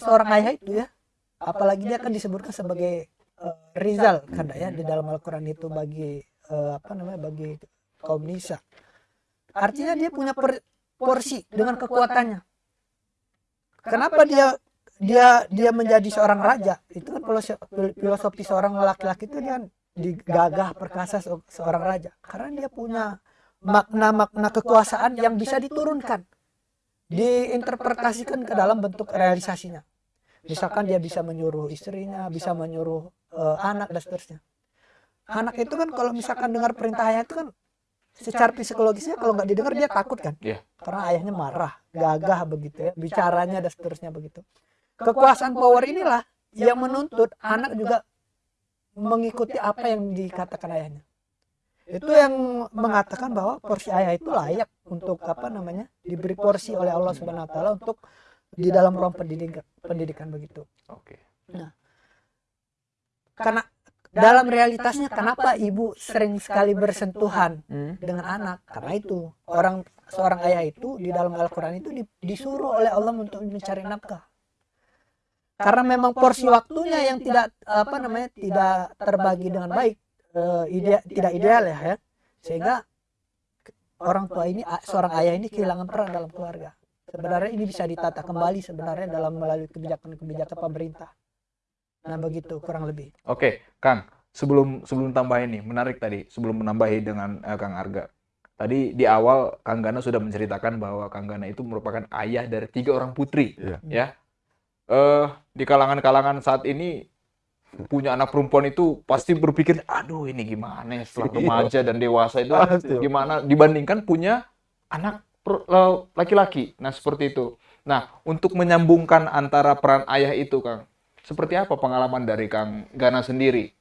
C: seorang ayah itu ya, apalagi dia kan disebutkan sebagai eh, Rizal kan ya di dalam Al-Qur'an itu bagi eh, apa namanya bagi kaum Nisa. Artinya dia punya per- porsi dengan kekuatannya. Kenapa dia dia dia menjadi seorang raja? Itu kan filosofi, filosofi seorang laki-laki itu dia digagah perkasa se- seorang raja? Karena dia punya makna-makna kekuasaan yang bisa diturunkan, diinterpretasikan ke dalam bentuk realisasinya. Misalkan dia bisa menyuruh istrinya, bisa menyuruh eh, anak dan seterusnya. Anak itu kan kalau misalkan dengar perintah ayah itu kan secara psikologisnya kalau nggak didengar dia takut kan,
A: Iya.
C: karena ayahnya marah, gagah begitu ya, bicaranya dan seterusnya begitu. Kekuasaan power inilah yang menuntut anak juga mengikuti apa yang dikatakan ayahnya. Itu yang mengatakan bahwa porsi ayah itu layak untuk apa namanya diberi porsi oleh Allah Subhanahu Wa Taala untuk di dalam ruang pendidikan pendidikan begitu.
A: Oke.
C: Karena dalam realitasnya kenapa ibu sering sekali bersentuhan
A: Hmm.
C: dengan anak? Karena itu orang seorang ayah itu di dalam Al-Quran itu di- disuruh oleh Allah untuk mencari nafkah. Karena memang porsi waktunya yang tidak apa namanya tidak terbagi dengan baik, eh, ide- tidak ideal ya, ya. Sehingga orang tua ini seorang ayah ini kehilangan peran dalam keluarga. Sebenarnya ini bisa ditata kembali sebenarnya dalam melalui kebijakan-kebijakan pemerintah. Nah begitu kurang lebih.
A: Oke, Kang. Sebelum sebelum tambahin nih, menarik tadi. Sebelum menambahi dengan eh, Kang Arga. Tadi di awal Kang Gana sudah menceritakan bahwa Kang Gana itu merupakan ayah dari tiga orang putri,
B: Iya.
A: ya. Eh di kalangan-kalangan saat ini punya anak perempuan itu pasti berpikir, aduh ini gimana ya setelah
B: Iya.
A: remaja dan dewasa itu gimana dibandingkan punya anak le- laki-laki. Nah seperti itu. Nah untuk menyambungkan antara peran ayah itu, Kang, seperti apa pengalaman dari Kang Gana sendiri?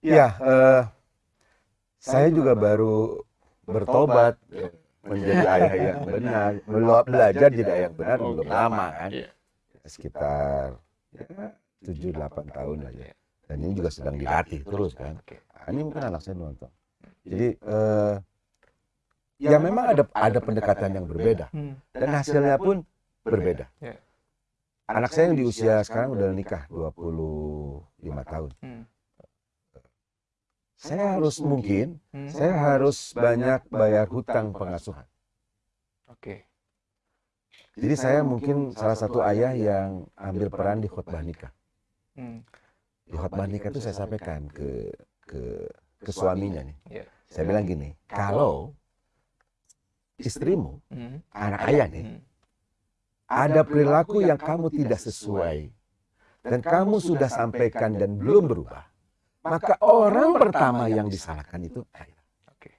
B: Ya, eh, saya juga baru bertobat eh, menjadi ayah yang benar, Bela- belajar jadi ayah yang benar belum lama kan,
A: Iya.
B: Sekitar ya, 7-8 tahun aja. Dan ini juga sedang dilatih terus kan. Nah, ini mungkin anak saya nonton. Jadi eh, ya memang ada ada pendekatan yang berbeda
A: Hmm.
B: dan hasilnya pun berbeda.
A: Ya.
B: Anak saya yang di usia sekarang udah nikah 25 tahun.
A: Hmm.
B: Saya harus mungkin
A: Hmm.
B: saya harus banyak bayar hutang pengasuhan.
A: Oke.
B: Jadi saya mungkin salah satu ayah yang ambil peran di khutbah nikah.
A: Hmm.
B: Di khutbah nikah itu saya sampaikan ke ke ke suaminya nih.
A: Iya.
B: Saya bilang gini, kalau istrimu,
A: Hmm.
B: anak ayah nih,
A: Hmm.
B: ada perilaku yang kamu tidak sesuai dan kamu sudah sampaikan dan belum berubah, maka orang pertama yang disalahkan itu ayah.
A: Oke.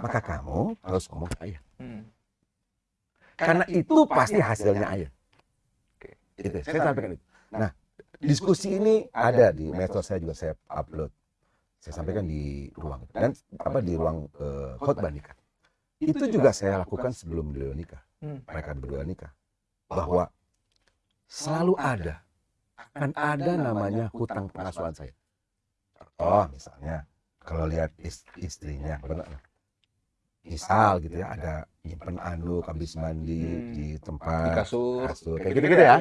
B: Maka kamu harus ngomong ke ayah. Karena itu pasti hasilnya ayah.
A: Oke.
B: Itu, saya sampaikan itu. Nah, diskusi ini ada di medsos saya juga saya upload. Saya sampaikan di ruang dan apa di ruang eh, khotbah nikah. Itu juga saya lakukan sebelum beliau nikah.
A: Hmm.
B: Mereka berdua nikah. Bahwa selalu ada akan ada namanya hutang pengasuhan saya. Oh, misalnya kalau lihat is- istrinya benar misal gitu ya ada nyimpen anduk habis mandi
A: Hmm.
B: di
A: Di
B: tempat
A: kasur.
B: kasur. Kayak gitu-gitu ya?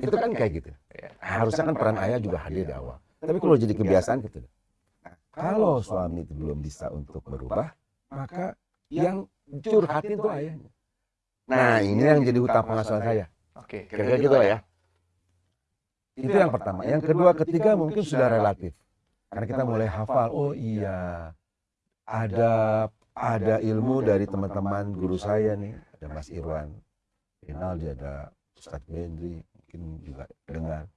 B: itu kan kayak gitu.
A: Iya.
B: harusnya kan peran ayah juga hadir di awal. Tapi kalau jadi kebiasaan gitu nah, kalau suami itu belum bisa untuk berubah maka yang curhatin itu ayahnya. Nah ini yang jadi hutang pengasuhan saya.
A: Oke.
B: kira-kira gitu lah ya? itu yang pertama. yang kedua ketiga mungkin sudah relatif. karena kita mulai hafal. oh iya. ada ada ilmu dari teman-teman guru saya nih ada Mas Irwan. Rinaldi ada Ustadz Bendri mungkin juga dengar.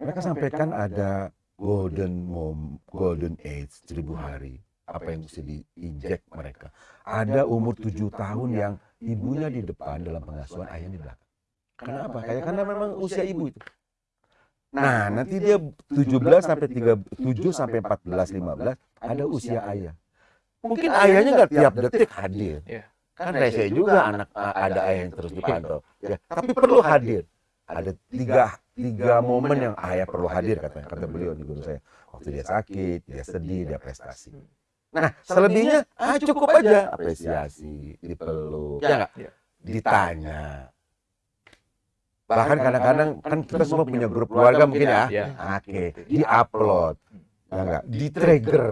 B: Mereka sampaikan ada golden mom golden age seribu hari. Apa yang mesti diinjek mereka? Ada umur tujuh tahun yang ibunya di depan dalam pengasuhan ayahnya di belakang. Kenapa? Kayak karena memang usia ibu itu. Nah nanti dia 17 sampai 3 7 sampai 14 15 ada usia ayah mungkin ayahnya nggak tiap detik hadir.
A: Iya.
B: kan rese juga anak ada ayah yang terus dipantau. Ya tapi perlu hadir. ada tiga tiga momen yang ayah perlu hadir katanya kata beliau di guru saya. waktu dia sakit dia sedih dia prestasi. nah selebihnya ah cukup aja apresiasi dipeluk ya
A: Iya.
B: ditanya. Bahkan kadang-kadang kan kita semua punya grup keluarga mungkin ya.
A: Iya.
B: oke diupload. ya nggak? Di trigger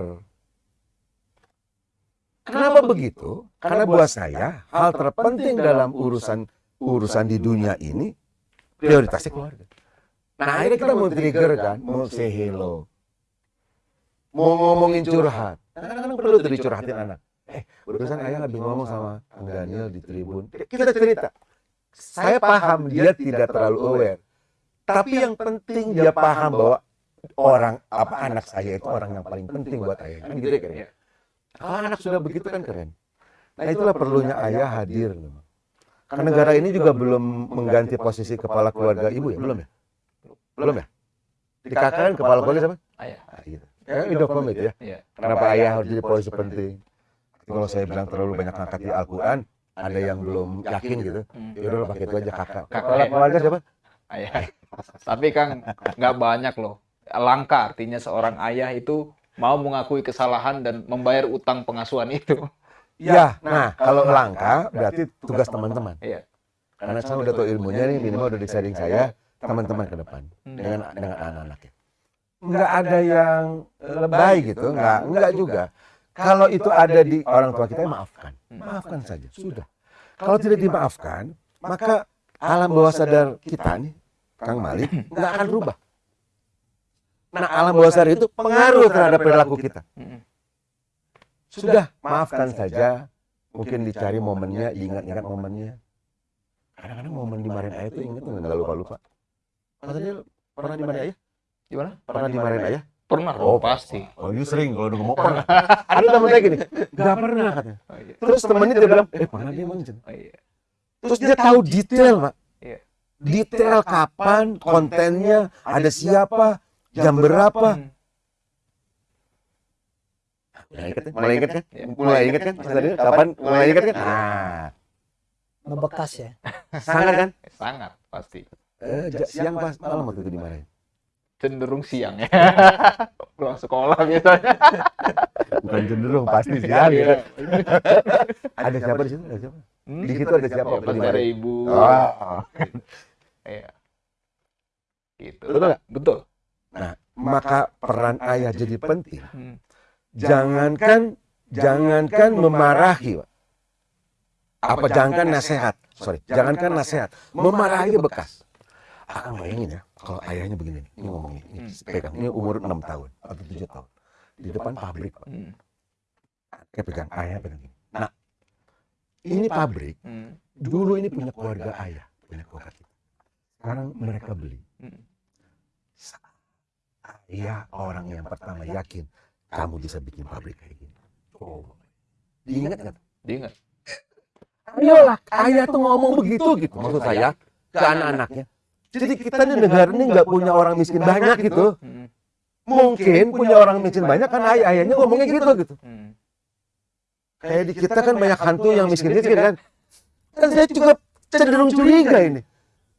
B: Kenapa begitu? Karena buat saya hal terpenting dalam urusan urusan di dunia ini prioritasnya keluarga. Nah akhirnya kita mau trigger kan, mau say hello. mau ngomongin curhat. Kadang-kadang perlu tuh dicurhatin anak. Eh, barusan ayah habis ngomong sama Kang Daniel di Tribun. Kita cerita. Saya paham dia tidak terlalu aware. Tapi yang penting dia paham bahwa orang apa anak saya itu orang yang paling penting buat ayah. Kan gitu ya kan? ya? Kalau anak sudah begitu kan keren. Nah itulah perlunya ayah hadir. Karena negara ini juga belum mengganti posisi kepala keluarga ibu ya, belum ya? Belum ya? Dikatakan kepala keluarga siapa?
A: Ayah.
B: Nah, gitu. Ya, pamit ya.
A: Iya.
B: Kenapa ayah harus jadi posisi penting? Kalau saya bilang terlalu banyak ngangkat di Al-Quran, ada yang belum yakin gitu.
A: Hmm.
B: Ya udah pakai itu aja kakak.
A: Kakak.
B: Kepala keluarga siapa?
A: Ayah. Tapi Kang, nggak banyak loh. Langka artinya seorang ayah itu mau mengakui kesalahan dan membayar utang pengasuhan itu.
B: Ya, nah kalau langka berarti tugas teman-teman.
A: Iya.
B: Karena saya udah tahu ilmunya nih, minimal udah di sharing saya, teman-teman ke depan
A: Hmm.
B: dengan dengan anak-anaknya. Nggak ada yang lebay gitu, nggak nggak juga. Kalau itu ada di orang tua kita, ya maafkan, maafkan saja, sudah. Kalau tidak dimaafkan, maka alam bawah sadar kita nih, Kang Malik, nggak akan berubah. Nah, alam bawah sadar itu pengaruh terhadap perilaku kita. Sudah, maafkan saja. Mungkin dicari momennya, ingat-ingat momennya. Kadang-kadang momen dimarahin ayah itu ingat nggak lupa-lupa. Maksudnya pernah dimarahin ayah?
A: Gimana?
B: Pernah dimarahin ayah?
A: Pernah
B: Oh,
A: pasti.
B: Oh, you sering kalau udah ngomong pernah. Ada temen saya gini, nggak pernah katanya.
A: Oh, iya.
B: Terus temennya dia bilang, eh pernah dia emang Jen?"
A: Oh, iya.
B: Terus dia tahu detail, Pak.
A: Iya.
B: Detail kapan, kontennya, ada siapa, jam berapa. Mulai inget kan? Mulai inget kan?
A: Iya.
B: Mulai inget kan? Mas Daniel, kapan? Mulai inget kan? Nah,
C: Membekas ya.
B: sangat kan?
A: Sangat pasti.
B: Eh, siang pas malam waktu itu dimarahin.
A: Cenderung siang ya. Pulang sekolah biasanya.
B: Bukan cenderung, pasti siang.
A: Iya.
B: Ada siapa di situ? Ada siapa?
A: Hmm?
B: Di situ ada siapa?
A: Ya, pasti ada ibu.
B: Oh.
A: Iya. Gitu.
B: Betul nggak?
A: Betul.
B: Maka peran ayah jadi penting.
A: Hmm.
B: Jangankan jangankan memarahi, Pak. Apa jangankan nasihat? Sorry, jangankan nasihat, memarahi bekas. Akang bayangin ya, kalau ayahnya begini, ini ngomongnya, ini
A: Hmm.
B: pegang, ini umur 6 tahun atau 7 tahun. Di depan pabrik, Pak.
A: Hmm.
B: Kayak pegang, ayah pegang gini. Nah, ini pabrik,
A: Hmm.
B: dulu ini punya keluarga ayah, punya keluarga kita. Sekarang mereka beli. Ayah orang yang pertama yakin kamu bisa bikin pabrik kayak gini. Coba. Diingat nggak?
A: Diingat.
B: Ayolah, ayah tuh ngomong begitu gitu. Maksud saya ke anak-anaknya. Jadi kita di negara ini nggak punya orang miskin banyak gitu.
A: Hmm.
B: Mungkin punya orang miskin banyak kan ayah ayahnya ngomongnya gitu gitu.
A: Hmm.
B: Kayak di kita kan banyak hantu yang miskin-miskin kan. Kan saya juga cenderung curiga ini.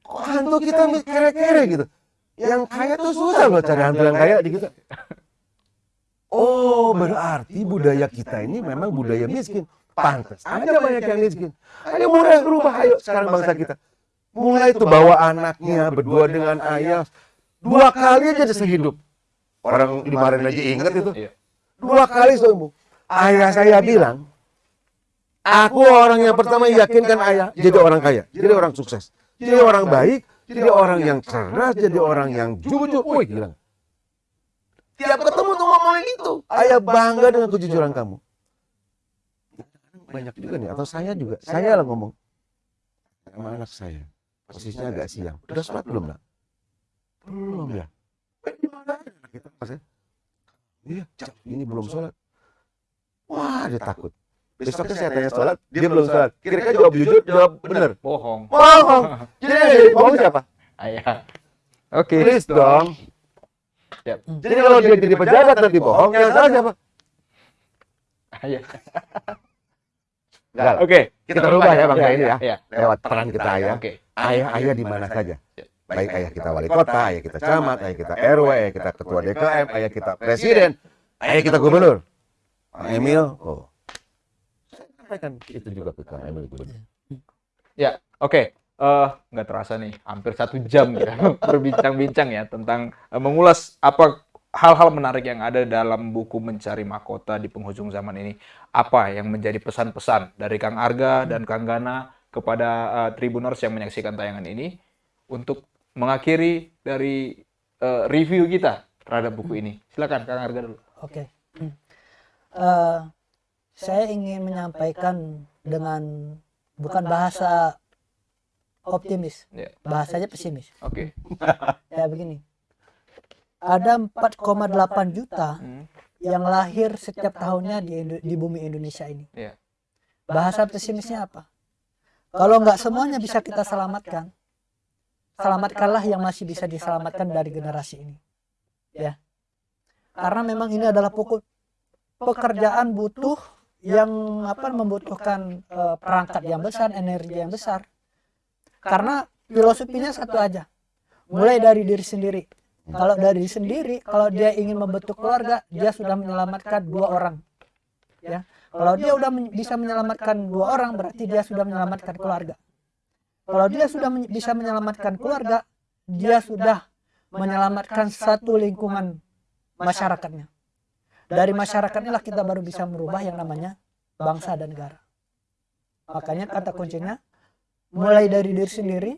B: Kok hantu kita kere-kere gitu. Yang kaya tuh susah loh cari hantu yang kaya di kita. Oh, berarti budaya kita ini memang budaya miskin. Pantas aja banyak yang miskin. Ayo mulai berubah, ayo sekarang bangsa kita. Mulai tuh bawa anaknya berdua dengan ayah. Dua kali aja sehidup. Orang dimarahin aja inget itu.
A: Iya.
B: Dua kali seumur. Ayah saya bilang, aku orang yang pertama yakinkan ayah jadi orang kaya, jadi orang sukses, jadi orang baik, jadi orang yang cerdas, jadi orang yang jujur. Wih, gila. Tiap ketemu tuh ngomongin itu. Ayah bangga dengan kejujuran kamu. Banyak juga nih, atau saya juga. Saya lah ngomong. Sama anak saya. Posisinya agak siang. Udah sholat belum, nak? Belum ya. Eh, ya? Iya, ini belum sholat. Wah, dia takut. Besoknya saya tanya sholat, dia belum sholat. Kira-kira jawab jujur, jawab benar.
A: Bohong.
B: Bohong. Jadi yang jadi bohong siapa?
A: Ayah. Oke.
B: Please dong.
A: Siap.
B: Jadi kalau dia jadi pejabat nanti bohong, yang salah siapa?
A: Ayah.
B: Enggak.
A: Oke.
B: Kita rubah ya bangsa ini ya.
A: Iya.
B: Lewat peran kita ayah.
A: Oke.
B: Ayah-ayah di mana saja. Baik ayah kita wali kota, ayah kita camat, ayah kita RW, ayah kita ketua DKM, ayah kita presiden, ayah kita gubernur. Emil, oh. Sampaikan itu juga ke Kang Emil gubernur.
A: Ya, oke. Eh, nggak terasa nih, hampir satu jam kita berbincang-bincang ya tentang eh, mengulas apa hal-hal menarik yang ada dalam buku Mencari Mahkota di penghujung zaman ini. Apa yang menjadi pesan-pesan dari Kang Arga dan Kang Gana kepada eh, Tribuners yang menyaksikan tayangan ini untuk mengakhiri dari eh, review kita terhadap buku ini. Silakan Kang Arga dulu.
C: Oke. Hmm. Eh, saya ingin menyampaikan dengan bukan bahasa optimis,
A: Ya.
C: bahasanya pesimis.
A: Oke.
C: Ya begini. Ada 4,8 juta
A: Hmm.
C: yang lahir setiap tahunnya di, Indo- di bumi Indonesia ini.
A: Iya.
C: Bahasa pesimisnya apa? Kalau nggak semuanya bisa kita selamatkan, selamatkanlah yang masih bisa diselamatkan dari generasi ini. Ya. Karena memang ini adalah pokok pekerjaan butuh yang apa membutuhkan eh, perangkat yang besar, energi yang besar. Karena filosofinya satu aja. Mulai dari diri sendiri. Kalau dari diri sendiri, kalau dia ingin membentuk keluarga, dia sudah menyelamatkan dua orang. Ya. Kalau dia sudah men- bisa menyelamatkan dua orang, berarti dia sudah menyelamatkan keluarga. Kalau dia sudah men- bisa menyelamatkan keluarga, dia sudah menyelamatkan satu lingkungan masyarakatnya. Dari masyarakat inilah kita baru bisa merubah yang namanya bangsa dan negara. Makanya kata kuncinya, mulai dari diri sendiri,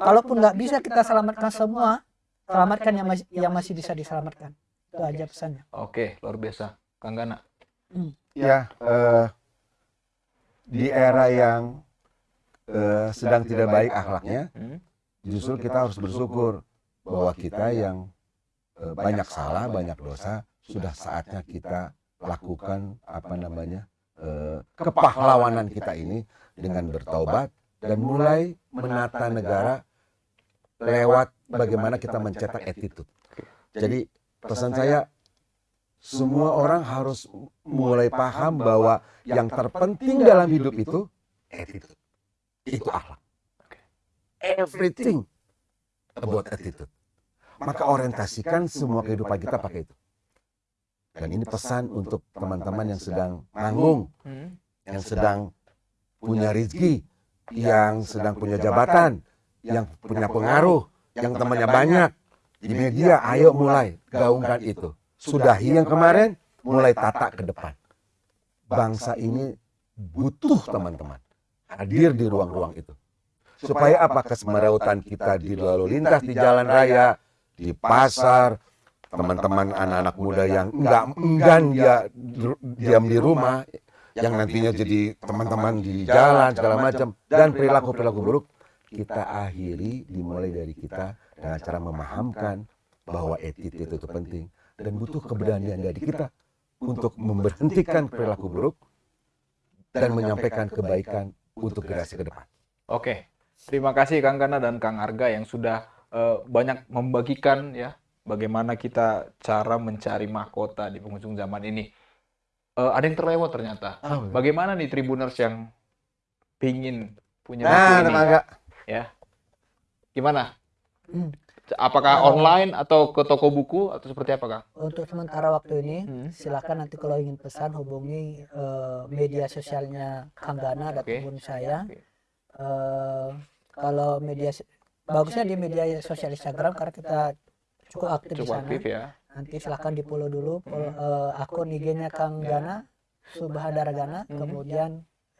C: kalaupun nggak bisa kita selamatkan semua, selamatkan yang masih, yang masih bisa diselamatkan. Itu aja pesannya.
A: Oke, luar biasa. Kang Gana.
B: Ya, eh, di era yang eh, sedang tidak baik akhlaknya,
A: Hmm.
B: justru kita harus bersyukur bahwa kita yang eh, banyak salah, banyak dosa, sudah saatnya kita lakukan apa namanya eh, kepahlawanan kita ini dengan bertaubat dan mulai menata negara lewat bagaimana kita mencetak attitude. Jadi pesan saya semua orang harus mulai paham bahwa yang terpenting dalam hidup itu attitude. Itu akhlak. Everything about attitude. Maka orientasikan semua kehidupan kita pakai itu. Dan ini pesan untuk teman-teman yang sedang manggung,
A: Hmm.
B: yang sedang punya rezeki, yang sedang punya jabatan, yang punya pengaruh, yang temannya banyak di media, ayo mulai gaungkan itu. Sudahi yang kemarin, mulai tata ke depan. Bangsa ini butuh teman-teman hadir di ruang-ruang itu. Supaya apa kesemerawutan kita di lalu lintas di jalan raya, di pasar, teman-teman anak-anak muda yang enggak enggan dia diam di rumah, yang nantinya jadi teman-teman di jalan segala macam dan perilaku-perilaku buruk kita akhiri dimulai dari kita dengan cara memahamkan bahwa attitude itu penting dan butuh keberanian dari kita untuk memberhentikan perilaku buruk dan menyampaikan kebaikan untuk generasi ke depan.
A: Oke, terima kasih Kang Gana dan Kang Arga yang sudah eh, banyak membagikan ya bagaimana kita cara mencari mahkota di penghujung zaman ini. Eh, ada yang terlewat ternyata. Bagaimana nih Tribuners yang pingin punya
B: Nah,
A: ini?
B: tetangga.
A: Gimana?
C: Hmm.
A: Apakah
C: Kalau-
A: online atau ke toko buku atau seperti apa Kang?
C: Untuk sementara waktu ini,
A: Hmm.
C: silakan nanti kalau ingin pesan hubungi eh, media sosialnya Kang Gana
A: Oke.
C: ataupun saya.
A: Oke.
C: Eh, kalau media bagusnya di media sosial Instagram karena kita cukup aktif di
A: Cukup
C: sana.
A: aktif ya.
C: Nanti silakan di follow dulu follow, eh, akun IG-nya Kang Gana, Subhadara Gana,
A: Hmm.
C: kemudian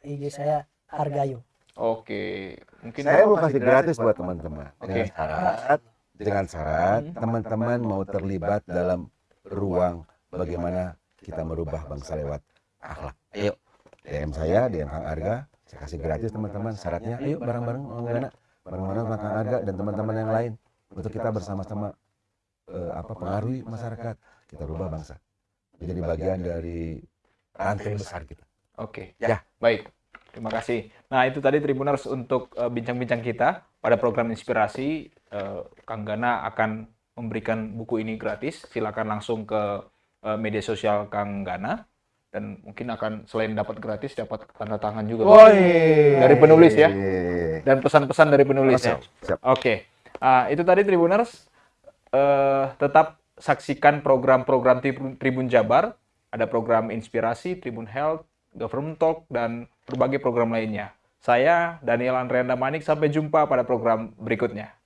C: IG saya Hargayu.
A: Oke, mungkin
B: Saya mau kasih gratis buat teman-teman.
A: Oke.
B: Dengan syarat, dengan syarat
A: Hmm.
B: teman-teman mau terlibat dalam ruang bagaimana kita merubah bangsa lewat akhlak. Ayo, DM saya, DM Kang Arga, saya kasih gratis teman-teman. Syaratnya, ayo bareng-bareng Kang Gana, bareng-bareng Kang Arga dan teman-teman yang lain untuk kita bersama-sama eh, apa pengaruhi masyarakat, kita rubah bangsa. Menjadi bagian dari rantai besar kita.
A: Oke,
B: Ya.
A: baik. Terima kasih. Nah, itu tadi Tribuners untuk eh, bincang-bincang kita pada program inspirasi. Eh, Kang Gana akan memberikan buku ini gratis. Silakan langsung ke eh, media sosial Kang Gana dan mungkin akan selain dapat gratis dapat tanda tangan juga. Dari penulis ya? Dan pesan-pesan dari penulis ya.
B: Siap.
A: Oke, Ah, itu tadi Tribuners. Eh, tetap saksikan program-program Tribun, Jabar. Ada program inspirasi, Tribun Health, Government Talk, dan berbagai program lainnya. Saya, Daniel Andrianda Manik, sampai jumpa pada program berikutnya.